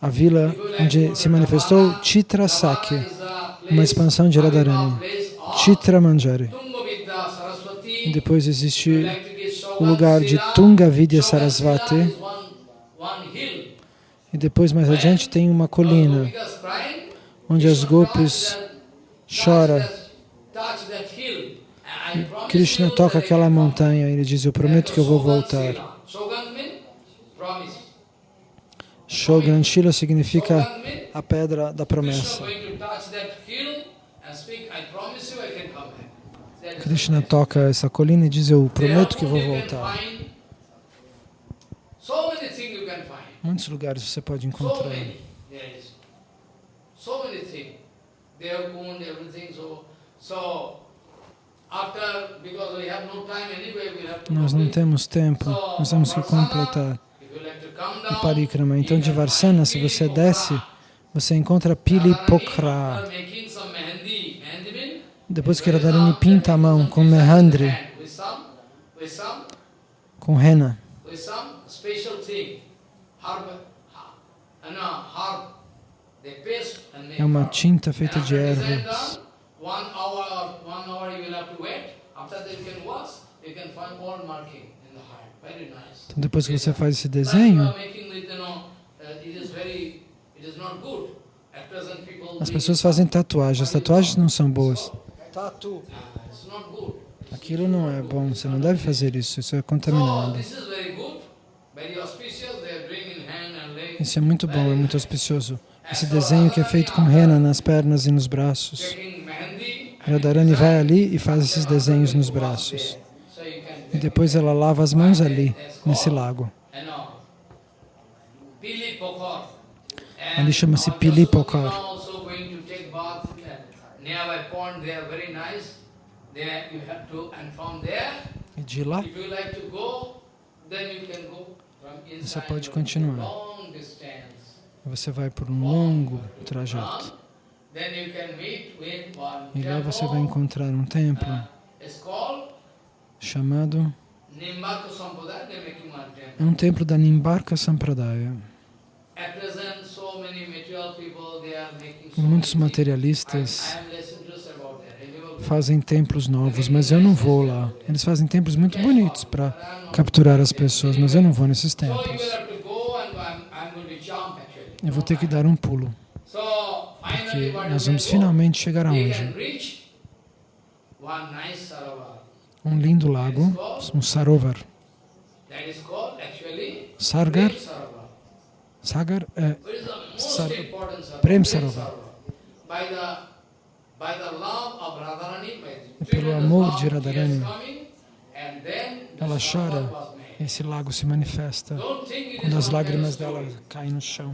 a vila onde se manifestou Chitrasaki, uma expansão de Radharani, Chitra Manjari. E depois existe o lugar de Tunga Vidya Sarasvati. E depois, mais adiante, tem uma colina onde as gopis choram. Krishna toca aquela montanha e ele diz, eu prometo que eu vou voltar. Shogranshila significa a pedra da promessa. Krishna toca essa colina e diz, eu prometo que vou voltar. Muitos lugares você pode encontrar. So many things. They have owned everything. So, so after, because we have no time anyway, we have to Nós não temos tempo, nós temos que completar o Parikrama. Então, de Varsana, se você desce, você encontra Pili Pokhara. After making some mehendi, mehendi means Depois que Radharani pinta a mão com mehandri, com rena, é uma tinta feita de ervas. done, One hour or one hour you will have to wait. After that you can wash. you can find all marking in the heart. Very nice. Então depois que você faz esse desenho, uh, it is very, it is not good. At present people as pessoas fazem fun. tatuagem. As tatuagens não são boas. Good. Aquilo não é bom, você não deve fazer isso, isso é contaminado. Isso é muito bom, é muito auspicioso. Esse desenho que é feito com rena nas pernas e nos braços. Radharani vai ali e faz esses desenhos nos braços. E depois ela lava as mãos ali, nesse lago. Ali chama-se our Pili Yasodhana Pokhar. also going to take bath nearby pond. They are very nice. There you have to, and from there, E de lá, inside. pode continuar. Você vai por um longo trajeto. E lá você vai encontrar um templo chamado... É um templo da Nimbarka Sampradaya. Muitos materialistas fazem templos novos, mas eu não vou lá. Eles fazem templos muito bonitos para capturar as pessoas, mas eu não vou nesses templos. Eu vou ter que dar um pulo, porque nós vamos finalmente chegar aonde? Um lindo lago, um sarovar. Sargar. Sagar é Sar- Prem Sarovar. Pelo amor de Radharani, ela chora. Esse lago se manifesta quando as lágrimas dela caem no chão.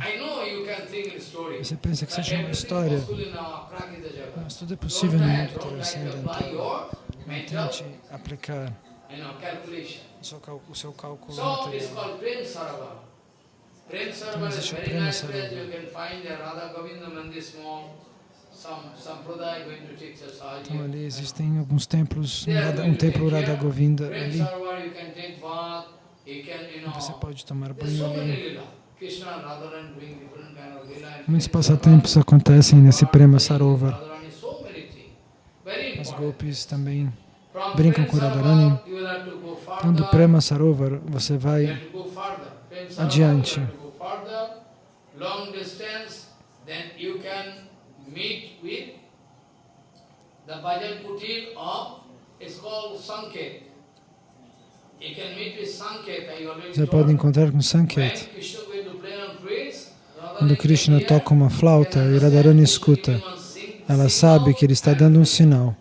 Você pensa que seja uma história, mas tudo é possível no mundo transcendental. Tente aplicar o seu, cálculo material. Então is existe o Prema nice Então ali existem alguns templos, um, templo Radha Govinda ali. Você pode tomar banho ali. Muitos passatempos acontecem nesse Prema Sarovar. As golpes também brincam com Radharani. Então do. Prema Sarovar você vai Adiante. Long distance, then you can meet with the Bhajan Kutir of, it's called Sanket. You can meet with Sanket, I already você pode encontrar com Sanket. Quando Krishna toca uma flauta e Radharani escuta, ela sabe que ele está dando um sinal.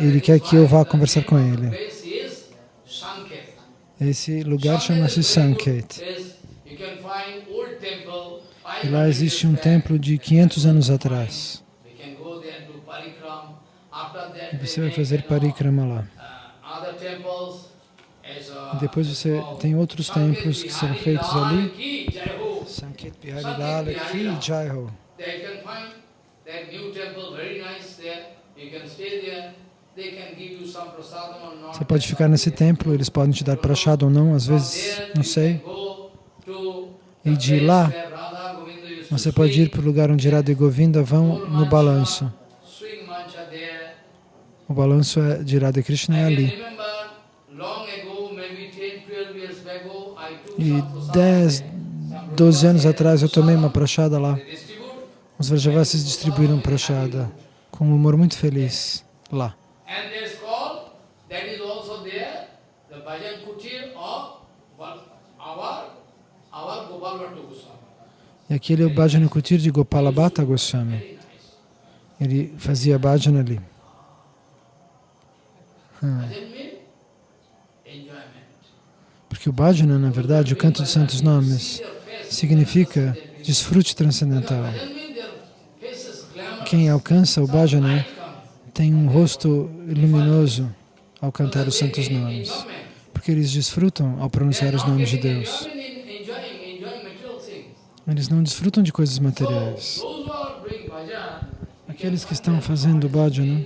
Ele quer que eu vá conversar com ele. Esse lugar chama-se Sanket. You can find old temple, E lá existe um templo de 500 anos atrás. E você vai fazer parikrama lá. E depois você tem outros templos que são feitos ali. Sanket Bihari Lal Ki Jai Ho. Você pode ficar nesse templo, eles podem te dar prachado ou não, às vezes, não sei. E de lá, where Radha Govinda used to Você pode ir para o lugar onde Radha e Govinda vão no balanço. O balanço é de Radha Krishna é ali. remember long ago, maybe 10, 12 years ago, I took E some prasadam 10, there. Some 12 anos atrás eu tomei uma prachada lá. Os Vrajavasis distribuíram prachada com um humor muito feliz lá. Bhajan Kutir of our Gopal Bhattu Goswami. E aquele é o Bhajana Kutir de Gopala Bhatta Goswami. Ele fazia bhajana ali. Hum. Porque o bhajana, na verdade, o canto dos santos nomes, significa desfrute transcendental. Quem alcança o bhajana tem um rosto luminoso ao cantar os santos nomes. Porque eles desfrutam ao pronunciar os nomes de Deus. Eles não desfrutam de coisas materiais. Aqueles que estão fazendo bhajana,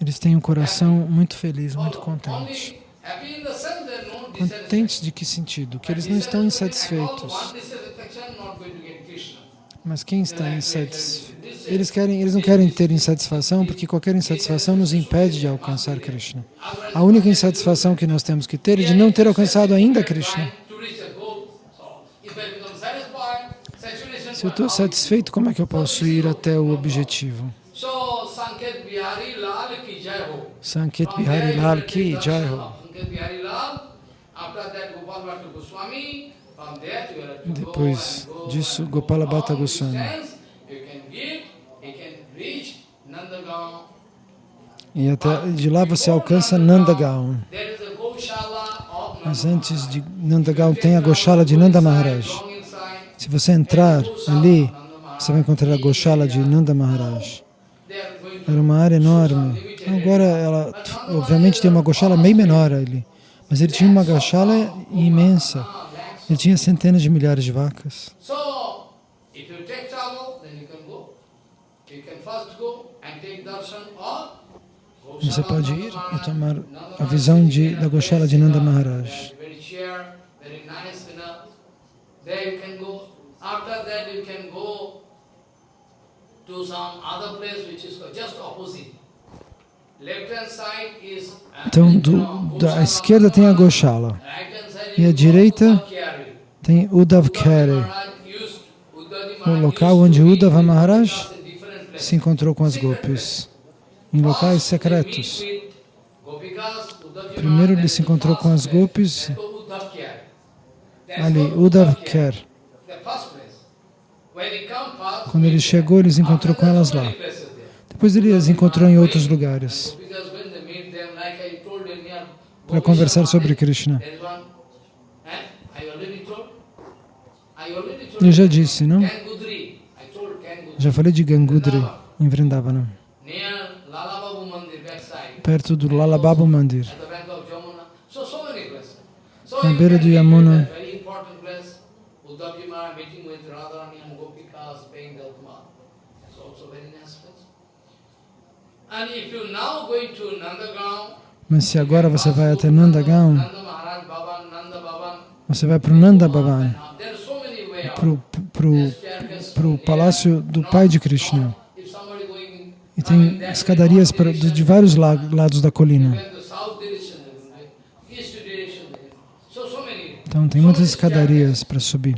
eles têm um coração muito feliz, muito contente. Contentes de que sentido? Que eles não estão insatisfeitos. Mas quem está insatis- Eles, querem, eles não querem ter insatisfação porque qualquer insatisfação nos impede de alcançar Krishna. A única insatisfação que nós temos que ter é de não ter alcançado ainda Krishna. Se eu estou satisfeito, como é que eu posso ir até o objetivo? Sanket Bihari Lal ki jai ho. Depois disso, Gopala go Bhatta Goswami. E até de lá você alcança Nandagaon. Mas antes de Nandagaon tem a Goshala de Nanda Maharaj. Se você entrar ali, você vai encontrar a Goshala de Nanda Maharaj. Era uma área enorme. Agora ela, obviamente, tem uma Goshala bem menor ali. Mas ele tinha uma Goshala imensa. Ele tinha centenas de milhares de vacas. Você pode ir e tomar a visão de, da Goshala de Nanda Maharaj. There you can go. After that, you can go to some other place which is just opposite. Uh, Então, do, da esquerda tem a Goshala. E a direita tem Uddhavji o local onde Uddhava Maharaj se encontrou com as gopis, em locais secretos. Primeiro ele se encontrou com as gopis. Ali, Uddhav Kere. Quando ele chegou, ele se encontrou com elas lá. Depois ele as encontrou em outros lugares para conversar sobre Krishna. Eu já disse, não? Já falei de Gangudri, em Vrindavana, perto do Lalababu Mandir. Na beira do Yamuna. that very important place. Uddhavji Maharaj meeting with Radharani and Gopikas paying the Kumar. That's also very nice place. And if you now going to Nandagaon, Mas se agora você vai até Nandagaon, Nanda Maharaj Bhavan, Nanda Bhavan, você vai para o Nanda Bhavan, para o palácio do pai de Krishna. E tem escadarias para, de, vários la- lados da colina. Então tem muitas escadarias para subir.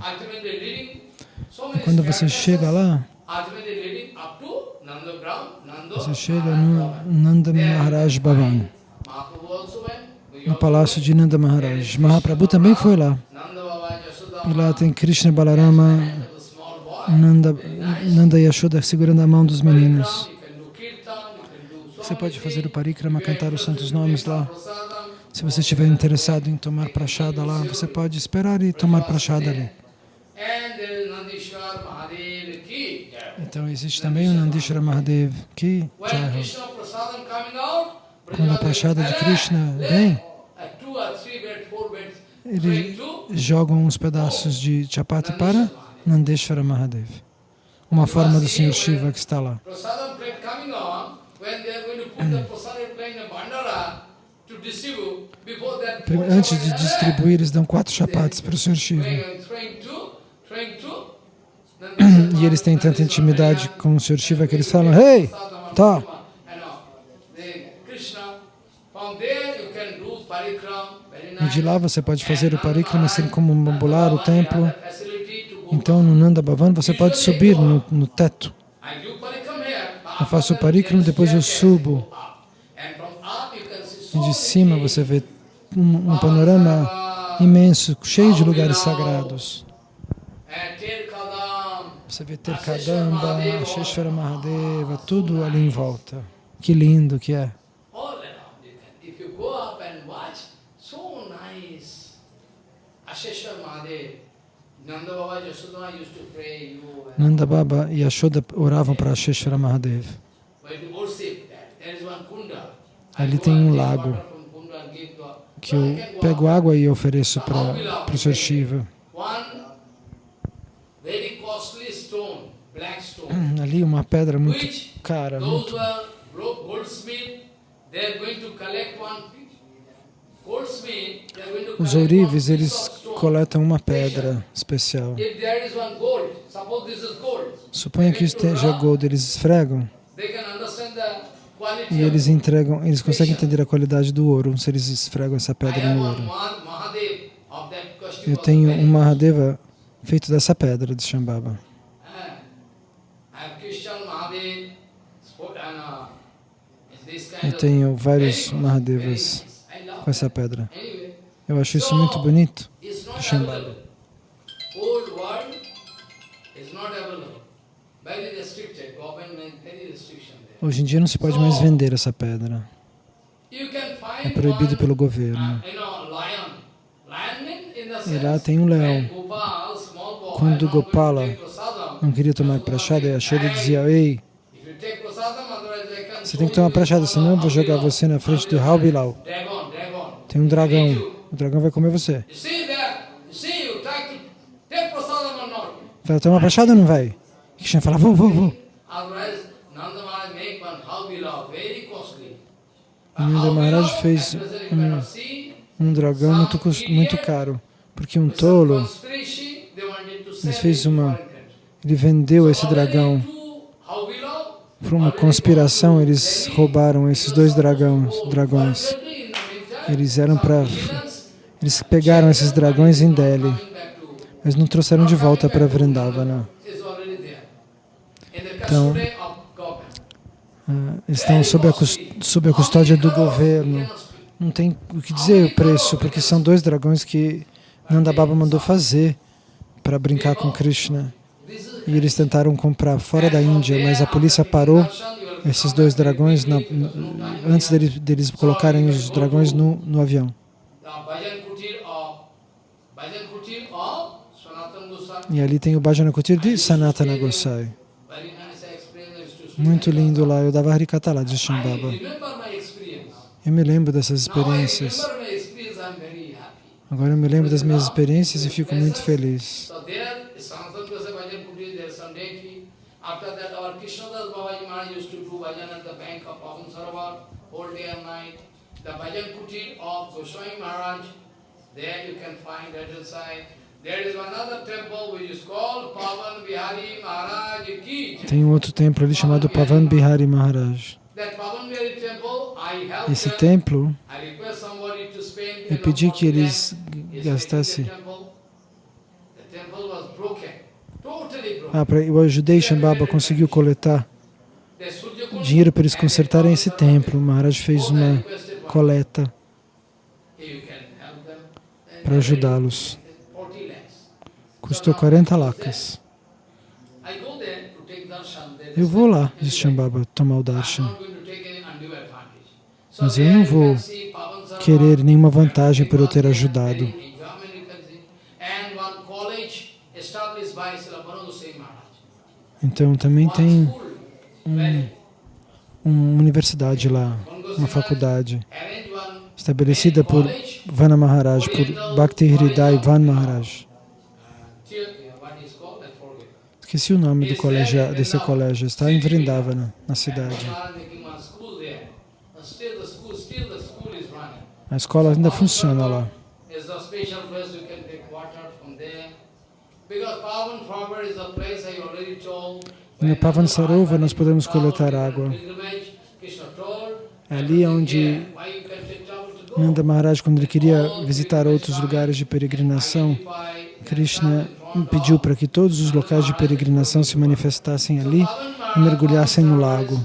E quando você chega lá, você chega no Nanda Maharaj Bhavan, no palácio de Nanda Maharaj. Mahaprabhu também foi lá. E lá tem Krishna Balarama. Nanda, Nanda Yashoda segurando a mão dos meninos. Você pode fazer o parikrama, cantar os santos nomes lá. Se você estiver interessado em tomar prachada lá, você pode esperar e tomar prachada ali. and there is Nandishwar Mahadev ki. jai. Então existe também o Nandishwara Mahadev, que out, Quando a prachada de Krishna vem, two or three beds, four beds, ele going to jogam uns pedaços de chapati para Nandeshwara Mahadev, uma forma do Senhor Shiva que está lá. Antes de distribuir, eles dão quatro chapatis para o Senhor Shiva. E eles têm tanta intimidade com o Senhor Shiva que eles falam, Hey, tá, e de lá você pode fazer o parikrama assim como ambular o templo. Então no Nanda Bhavan você pode subir no, no teto. Eu faço o parikrama, depois eu subo. E de cima você vê um, um panorama imenso, cheio de lugares sagrados. Você vê Terkadamba, Sheshwara Mahadeva, tudo ali em volta. Que lindo que é. Nanda Baba e Yashoda oravam para Sheshwara Mahadev. Ali tem um lago que eu pego água e ofereço para o Sr. Shiva. Ali uma pedra muito cara, muito. Os ourives, eles coletam uma pedra especial. Suponha que esteja gold, eles esfregam. E eles entregam, eles conseguem entender a qualidade do ouro se eles esfregam essa pedra no ouro. Eu tenho um Mahadeva feito dessa pedra de Shambhava. Ah, I have Christian Mahadev, sport- and, uh, this kind Eu tenho vários Mahadevas com essa pedra. Eu acho isso muito bonito. Shambhala. Hoje em dia não se pode mais vender essa pedra. É proibido pelo governo. uh, E lá tem um leão. Quando Gopala Não queria tomar prachada a Shada dizia, ei, if you take prasadam, otherwise I can você tem que tomar prachada, senão eu vou jogar você na frente do Haubilau. Dragon. Tem um dragão. O dragão vai comer você. Vai tomar prachada ou não vai? Krishna fala, vou, vou, vou. Nanda Maharaj fez um, um dragão muito, muito caro, porque um tolo, fez uma, ele vendeu esse dragão por uma conspiração, eles roubaram esses dois dragões, dragões. Eles eram para eles pegaram esses dragões em Delhi, mas não trouxeram de volta para Vrindavana. Então, ah, estão sob a, sob a custódia do governo. Não tem o que dizer o preço, porque são dois dragões que Nanda Baba mandou fazer para brincar com Krishna. E eles tentaram comprar fora da Índia, mas a polícia parou esses dois dragões na- antes deles, deles colocarem os dragões no, no avião. E ali tem o Bhajana Kutir de Sanatana Gosai. Muito lindo lá. Eu dava Harikata lá de Shambhava. Eu me lembro dessas experiências. Agora eu me lembro das minhas experiências e fico muito feliz. So there, Sanatan Gosai Bhajan Kutir, there some deity. After that, our Krishnadas Babaji Maharaj used to do bhajan at the bank of Pavan Sarovar, whole day and night. The Bhajan Kutir of Goswami Maharaj, there you can find that inside. There is another temple which is called Pavan Bihari Maharaj Ki. Jai. Tem um outro templo ali chamado Pavan Bihari Maharaj. Esse templo, eu pedi que 40 eles gastassem. Ah, eu ajudei Shambhava, conseguiu coletar dinheiro para eles consertarem esse templo. Maharaj fez uma coleta para ajudá-los. 40 lakhs. Custou 40 lakhs. I go there to take darshan. There Eu vou lá, disse Shambhava, tomar o darshan. Mas eu não vou querer nenhuma vantagem por eu ter ajudado. Então também tem very uma universidade lá, uma faculdade, estabelecida por Vana Maharaj, por Bhakti Hridai Van Maharaj. Esqueci o nome do colégio, desse colégio, está em Vrindavana, na cidade. A escola ainda funciona lá. No Pavan Sarovar nós podemos coletar água. Told, É ali onde. Nanda Maharaj, quando ele queria visitar outros lugares de peregrinação, Krishna pediu para que todos os locais de peregrinação se manifestassem ali e mergulhassem no lago.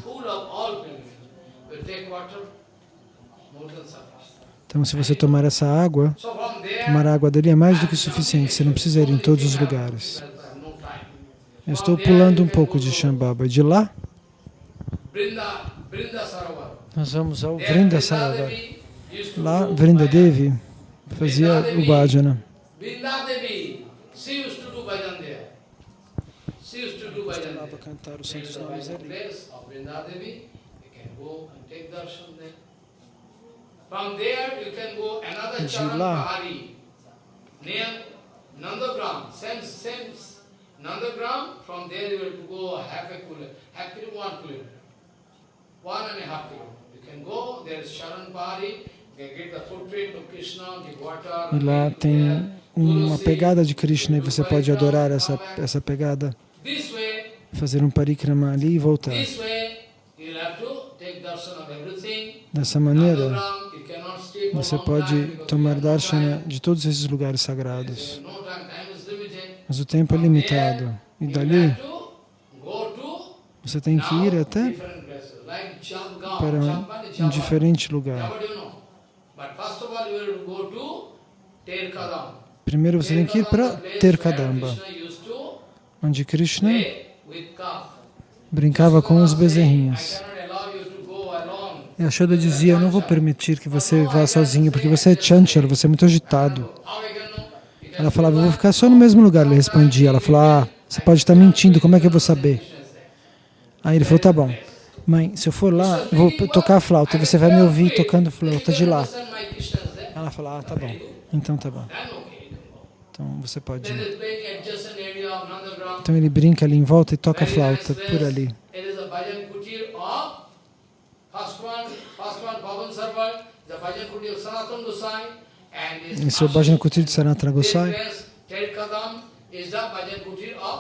Então, se você tomar essa água, tomar a água dele é mais do que suficiente, você não precisa ir em todos os lugares. I have no time. Eu estou pulando um pouco de Shambhava. De lá, nós vamos ao There, Vrinda Sarovar. Lá, Vrinda. Devi fazia o bhajana. There. cantar os There is a bhajan place of Brinda Devi. You can go and take darshan there. From there, you can go another De lá. Nandagram. From there, you will go half a kilometer, half kilometer, one kilometer, one and a half kilometer. You can go. There is Sharan Pahari. E lá tem uma pegada de Krishna e você pode adorar essa, essa pegada, fazer um parikrama ali e voltar. Dessa maneira, você pode tomar darshana de todos esses lugares sagrados. Mas o tempo é limitado. E dali, você tem que ir até para um diferente lugar. Primeiro você tem que ir para Terkadamba, onde Krishna brincava com os bezerrinhos. E a Shoda dizia, eu não vou permitir que você vá sozinho, porque você é chanchal, você é muito agitado. Ela falava, eu vou ficar só no mesmo lugar. Ele respondia, ela falou, ah, você pode estar mentindo, como é que eu vou saber? Aí ele falou, tá bom. Mãe, se eu for lá, eu vou tocar a flauta, você vai me ouvir tocando flauta de lá. Ela falou, ah, tá bom. Então tá bom. Então você pode ir. Então ele brinca ali em volta e toca a flauta por ali. Esse é o Bhajan Kutir de Sanatana Gosai.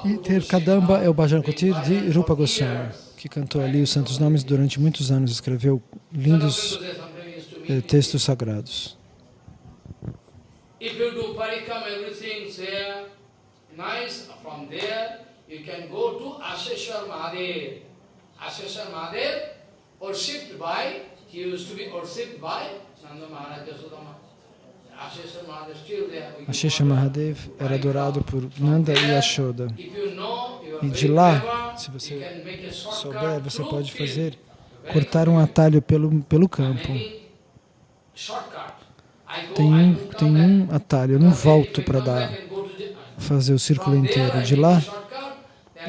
E Terkadamba é o Bhajan Kutir de Rupa Goswami, que cantou ali os santos nomes durante muitos anos, escreveu lindos eh, textos sagrados. If you do parikam, everything there, nice, from there you can go to Asheshwar Mahadev. Asheshwar Mahadev, worshipped by, he used to be worshipped by Nanda Maharaj Yasodama. Ashesha Mahadev era adorado por Nanda e Ashoda. E de lá, se você souber, você pode fazer, cortar um atalho pelo, pelo campo. Tem um, tem um atalho, eu não volto para dar, fazer o círculo inteiro. De lá,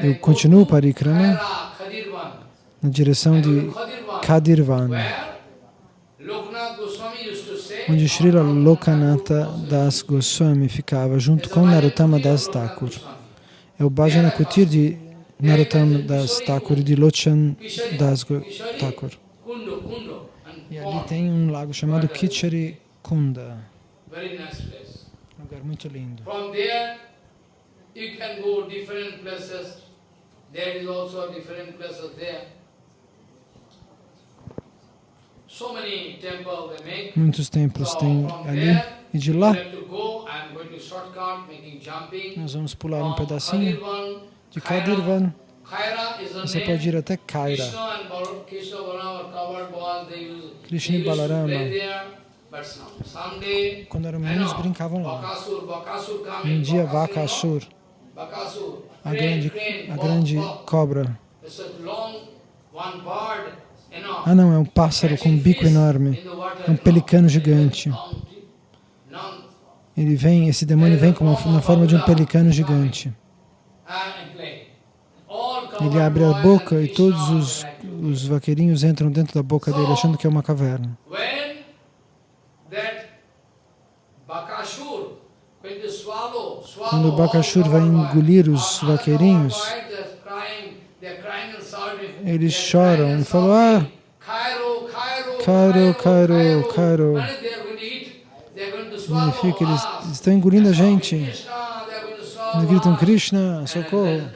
eu continuo para Ikrama na direção de Kadirvan onde Srila Lokanatha Das Goswami ficava junto com Narottama Das Thakur. É o Bhajana Kutir de Narottama Das Thakur e de Lochan Das Thakur. E ali tem um lago chamado Kichari Kunda. Um lugar muito lindo. There is also different places there. Muitos templos tem ali. E de lá, nós vamos pular um pedacinho de Kadirvan. Você pode ir até Kaira. Krishna e Balarama, quando eram meninos, brincavam lá. Um dia, Vakasur, a grande, a grande cobra, ah não, é um pássaro com um bico enorme, é um pelicano gigante. Ele vem, esse demônio vem como, na forma de um pelicano gigante. Ele abre a boca e todos os, os vaqueirinhos entram dentro da boca dele achando que é uma caverna. Quando o Bakashur vai engolir os vaqueirinhos, eles choram e falam, ah, Cairo, Cairo, Cairo. Significa eles estão engolindo a gente. Eles gritam Krishna, socorro.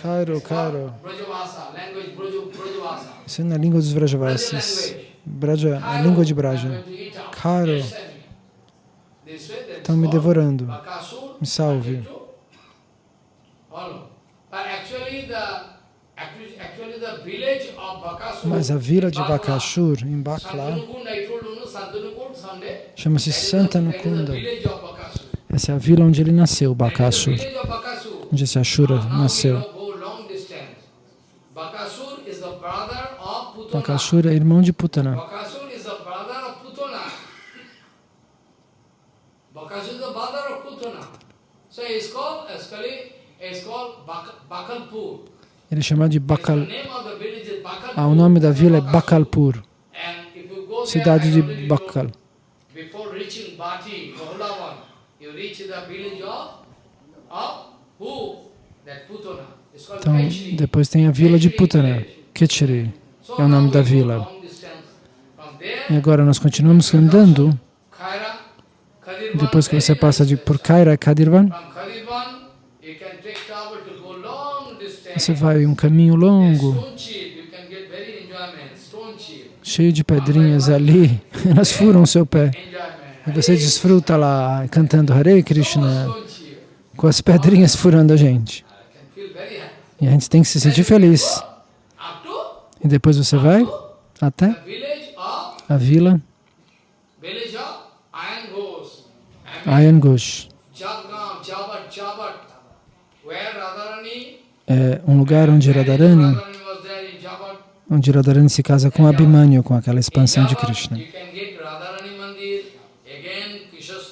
Cairo, Cairo. Isso é na língua dos Vrajavasis. Braja, a língua de Braja. Cairo. Estão me devorando. Me salve. Mas a vila de Bakashur, em Bakla, chama-se Santanukunda. Essa é a vila onde ele nasceu, Bakashur, onde esse Ashura nasceu. Bakashur é irmão de Putana. Is. So called, it's called Bakalpur. Ele é chamado de Bakal. Ah, o nome da vila é Bakalpur, cidade de Bakal. Então, depois tem a vila de Putana, Kichiri, é o nome da vila. E agora nós continuamos andando. Depois que você passa de por Kaira e Kadirvan, you can take travel to go long distance. Você vai um caminho longo, cheio de pedrinhas ali. Elas furam o seu pé. E você desfruta lá cantando Hare Krishna com as pedrinhas furando a gente. E a gente tem que se sentir feliz. E depois você vai até a vila village of Iron Ghost. Ayan Ghosh. Jagam, Chabat, Chabat, where Radharani, É um lugar onde Radharani, onde Radharani se casa com Abhimanyu, com aquela expansão de Krishna.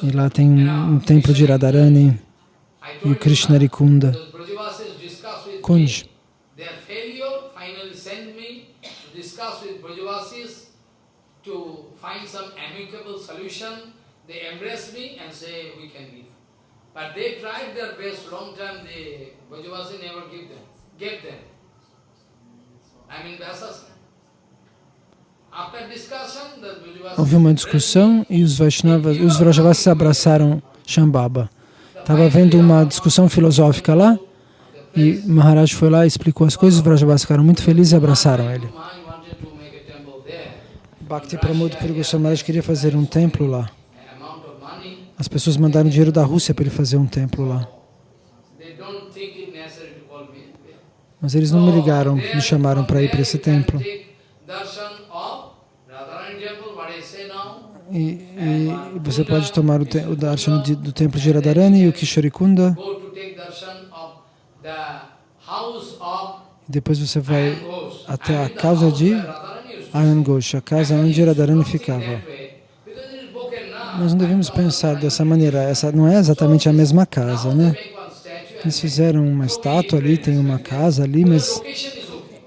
E lá tem um, templo de Radharani e o told you Krishna Rikunda, those Brajavasis discuss with Kunj. to. They embrace me and say we can give. But they tried their best long time, the Brajavasi never give them, gave them. I mean Vyasas. After discussion, the Brajavasis Houve uma discussão e os Vaishnavas, os Vrajavasis abraçaram Shambhava. Estava havendo uma discussão filosófica lá e Maharaj foi lá e explicou as coisas, os Vrajavasis ficaram muito felizes e abraçaram ele. Bhakti Pramod Puri Goswami Maharaj queria fazer um templo lá. As pessoas mandaram dinheiro da Rússia para ele fazer um templo lá. Mas eles não me ligaram, me chamaram para ir para esse templo. E, e você pode tomar o, o darshan do templo de Radharani e o of E depois você vai até a casa de Ayan a casa onde Radharani ficava. Nós não devemos pensar dessa maneira. Essa não é exatamente a mesma casa, né? Eles fizeram uma estátua ali, tem uma casa ali, mas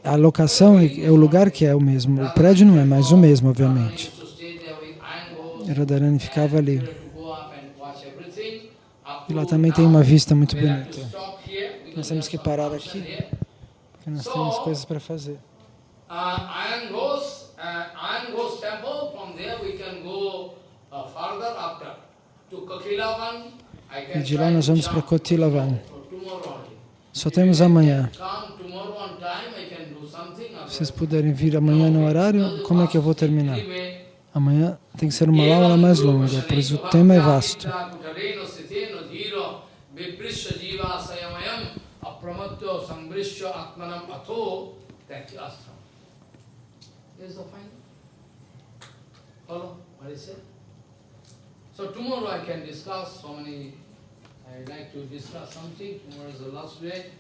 a locação é, é o lugar que é o mesmo. O prédio não é mais o mesmo, obviamente. Radharani ficava ali. E lá também tem uma vista muito bonita. Nós temos que parar aqui. Porque nós temos coisas para fazer. E de lá nós vamos para Kotilavan. Só temos amanhã. I. Se vocês puderem vir amanhã no horário, como é que eu vou terminar? Amanhã tem que ser uma aula mais longa, pois o tema é vasto. Follow what is it? So tomorrow I can discuss so many, I like to discuss something, tomorrow is the last day.